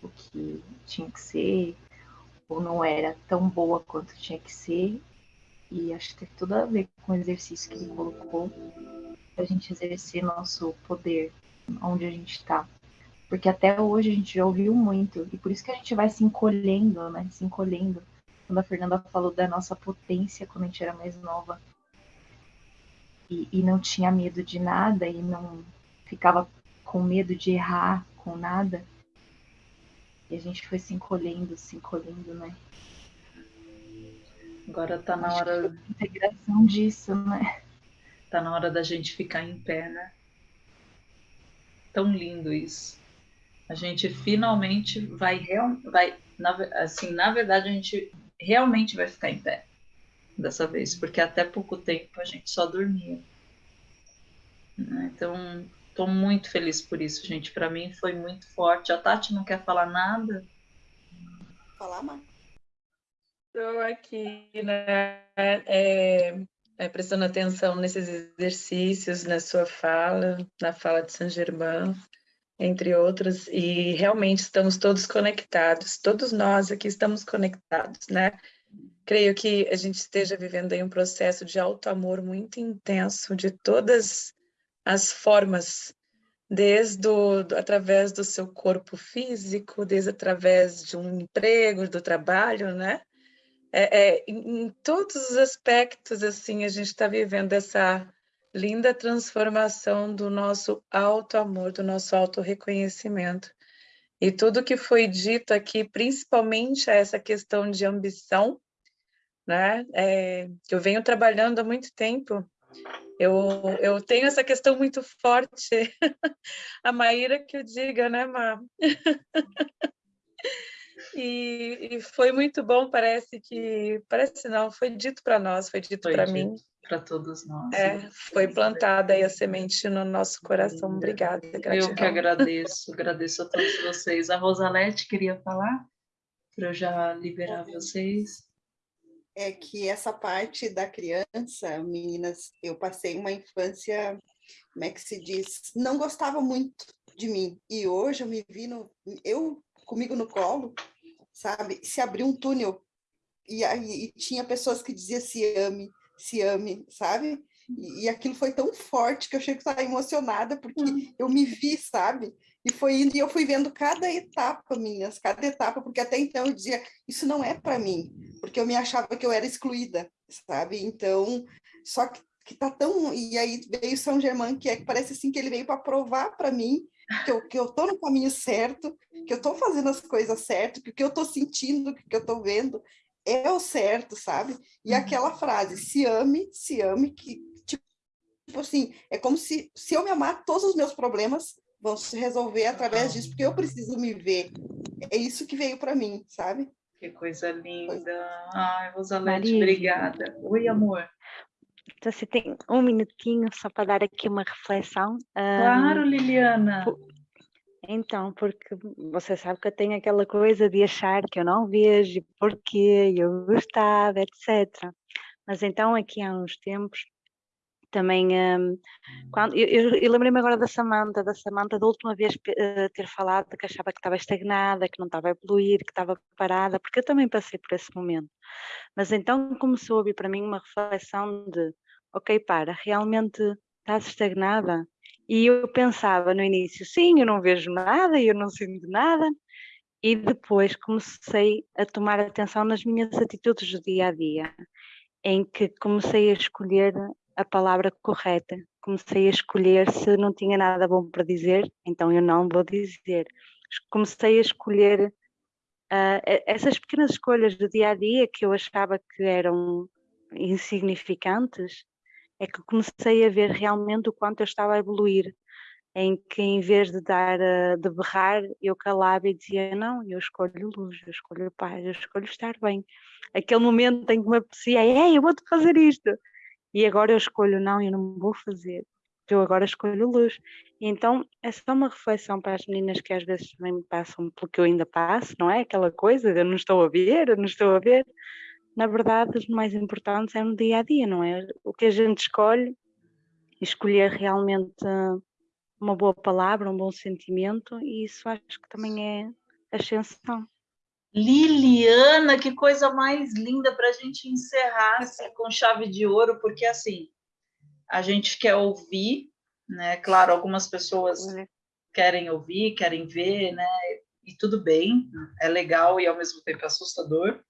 o que tinha que ser, ou não era tão boa quanto tinha que ser. E acho que tem tudo a ver com o exercício que ele colocou, a gente exercer nosso poder onde a gente está. Porque até hoje a gente já ouviu muito, e por isso que a gente vai se encolhendo, né? Se encolhendo. Quando a Fernanda falou da nossa potência quando a gente era mais nova. E, e não tinha medo de nada, e não ficava com medo de errar com nada e a gente foi se encolhendo, se encolhendo, né? Agora tá na hora. integração disso, né? Tá na hora da gente ficar em pé, né? Tão lindo isso. A gente finalmente vai, vai na, assim, na verdade, a gente realmente vai ficar em pé dessa vez, porque até pouco tempo a gente só dormia. Né? Então, Estou muito feliz por isso, gente. Para mim foi muito forte. A Tati não quer falar nada? Falar, mais. Estou aqui, né? É, é, prestando atenção nesses exercícios, na sua fala, na fala de Saint Germain, entre outros, e realmente estamos todos conectados, todos nós aqui estamos conectados, né? Creio que a gente esteja vivendo aí um processo de alto amor muito intenso de todas as formas, desde através do seu corpo físico, desde através de um emprego, do trabalho, né? é, é, em todos os aspectos, assim, a gente está vivendo essa linda transformação do nosso auto-amor, do nosso auto-reconhecimento. E tudo que foi dito aqui, principalmente essa questão de ambição, né? É, eu venho trabalhando há muito tempo. Eu, eu tenho essa questão muito forte. A Maíra que eu diga, né, Má? E, e, foi muito bom, parece que, parece não, foi dito para nós, foi dito para mim. Para todos nós. É, foi plantada aí a semente no nosso coração. Obrigada. Gratidão. Eu que agradeço, agradeço a todos vocês. A Rosalete queria falar, para eu já liberar vocês. É que essa parte da criança, meninas, eu passei uma infância, como é que se diz, não gostava muito de mim. E hoje eu me vi no, eu comigo no colo, sabe? Se abriu um túnel e aí e tinha pessoas que diziam se ame, se ame, sabe? E, e aquilo foi tão forte que eu achei que estava emocionada porque uhum. eu me vi, sabe? E foi indo e eu fui vendo cada etapa, minhas, cada etapa, porque até então eu dizia, isso não é para mim, porque eu me achava que eu era excluída, sabe? Então, só que, que tá tão. E aí veio São Germain, que é que parece assim que ele veio para provar para mim que eu, que eu tô no caminho certo, que eu tô fazendo as coisas certas, que o que eu tô sentindo, que o que eu tô vendo é o certo, sabe? E uhum. aquela frase, se ame, se ame, que tipo assim, é como se, se eu me amar, todos os meus problemas vão se resolver através disso, porque eu preciso me ver. É isso que veio para mim, sabe? Que coisa linda. Ai, Rosalete, obrigada. Oi, amor. Então, você tem um minutinho só para dar aqui uma reflexão. Claro, um, Liliana. Por... Então, porque você sabe que eu tenho aquela coisa de achar que eu não vejo, porquê, eu gostava, etc. Mas então, aqui há uns tempos, também um, quando, eu, eu, eu lembrei-me agora da Samanta, da Samanta da última vez uh, ter falado que achava que estava estagnada, que não estava a evoluir, que estava parada, porque eu também passei por esse momento. Mas então começou a vir para mim uma reflexão de ok, para, realmente estás estagnada? E eu pensava no início, sim, eu não vejo nada, eu não sinto nada, e depois comecei a tomar atenção nas minhas atitudes do dia a dia, em que comecei a escolher a palavra correta, comecei a escolher se não tinha nada bom para dizer, então eu não vou dizer. Comecei a escolher uh, essas pequenas escolhas do dia a dia que eu achava que eram insignificantes, é que comecei a ver realmente o quanto eu estava a evoluir, em que em vez de dar de berrar, eu calava e dizia não, eu escolho luz, eu escolho paz, eu escolho estar bem. Aquele momento em que me apetecia, ei, eu vou-te fazer isto. E agora eu escolho não, eu não vou fazer. Eu agora escolho luz. Então é só uma reflexão para as meninas que às vezes também me passam pelo que eu ainda passo, não é? Aquela coisa, eu não estou a ver, eu não estou a ver na verdade, os mais importantes é no dia a dia, não é? O que a gente escolhe, escolher realmente uma boa palavra, um bom sentimento, e isso acho que também é ascensão. Liliana, que coisa mais linda para a gente encerrar assim, com chave de ouro, porque assim a gente quer ouvir, né? Claro, algumas pessoas é. querem ouvir, querem ver, né? E tudo bem, é legal e ao mesmo tempo assustador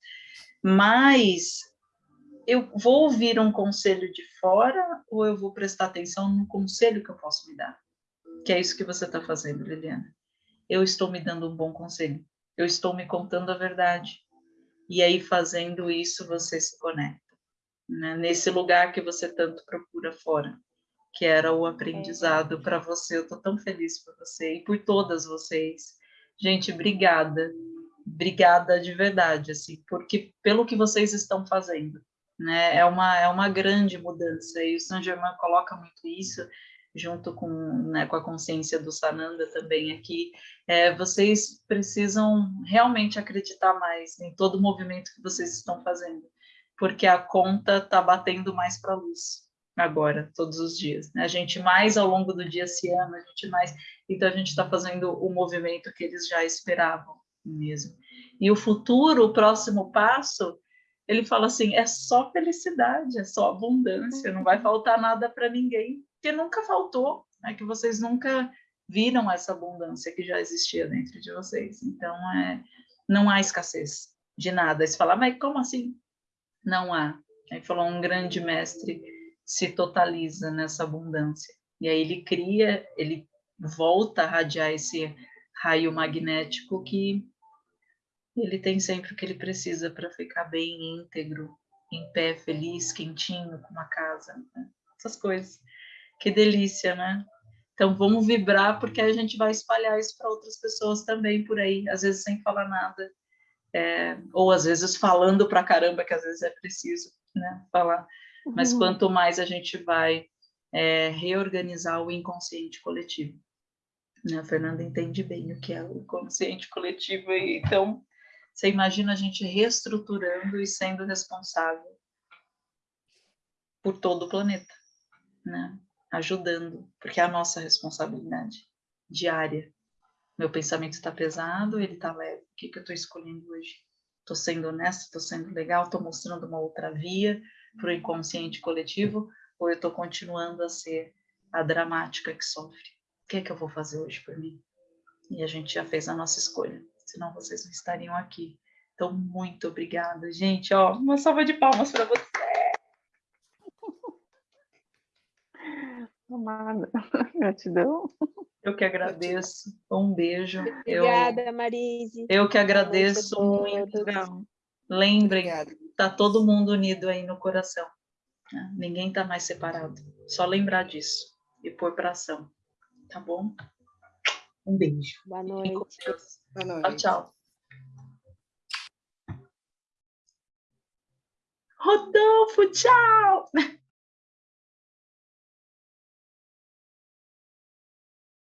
mas eu vou ouvir um conselho de fora ou eu vou prestar atenção no conselho que eu posso me dar? Que é isso que você está fazendo, Liliana. Eu estou me dando um bom conselho. Eu estou me contando a verdade. E aí, fazendo isso, você se conecta. Né? Nesse lugar que você tanto procura fora, que era o aprendizado para você. Eu estou tão feliz por você e por todas vocês. Gente, obrigada obrigada de verdade, assim, porque pelo que vocês estão fazendo, né? É uma é uma grande mudança e o Saint Germain coloca muito isso junto com, né, com a consciência do Sananda também aqui. É, vocês precisam realmente acreditar mais em todo o movimento que vocês estão fazendo, porque a conta está batendo mais para a luz agora, todos os dias. Né? A gente mais ao longo do dia se ama, a gente mais. Então a gente está fazendo o movimento que eles já esperavam mesmo. E o futuro, o próximo passo, ele fala assim: é só felicidade, é só abundância, não vai faltar nada para ninguém, que nunca faltou, é que vocês nunca viram essa abundância que já existia dentro de vocês. Então, é, não há escassez de nada. Você fala, mas como assim? Não há. Aí falou, um grande mestre se totaliza nessa abundância. E aí ele cria, ele volta a radiar esse raio magnético que ele tem sempre o que ele precisa para ficar bem íntegro, em pé, feliz, quentinho, com uma casa. Né? Essas coisas. Que delícia, né? Então vamos vibrar porque a gente vai espalhar isso para outras pessoas também por aí, às vezes sem falar nada, é, ou às vezes falando para caramba que às vezes é preciso, né? Falar. Mas Uhum. quanto mais a gente vai é, reorganizar o inconsciente coletivo. Né? A Fernanda entende bem o que é o inconsciente coletivo, então você imagina a gente reestruturando e sendo responsável por todo o planeta, né? Ajudando, porque é a nossa responsabilidade diária. Meu pensamento está pesado, ele está leve. O que, que eu estou escolhendo hoje? Estou sendo honesta, estou sendo legal, estou mostrando uma outra via para o inconsciente coletivo, ou eu estou continuando a ser a dramática que sofre? O que que eu vou fazer hoje por mim? E a gente já fez a nossa escolha, senão vocês não estariam aqui. Então, muito obrigada, gente. Ó, uma salva de palmas para você. Amada, gratidão. Eu que agradeço. Um beijo. Eu, Obrigada, Marise. eu que noite agradeço muito. Lembrem, Obrigada. tá todo mundo unido aí no coração. né? Ninguém tá mais separado. Só lembrar disso e pôr para ação. Tá bom? Um beijo. Boa Fiquem com noite. Boa Tchau, tchau. Rodolfo, tchau!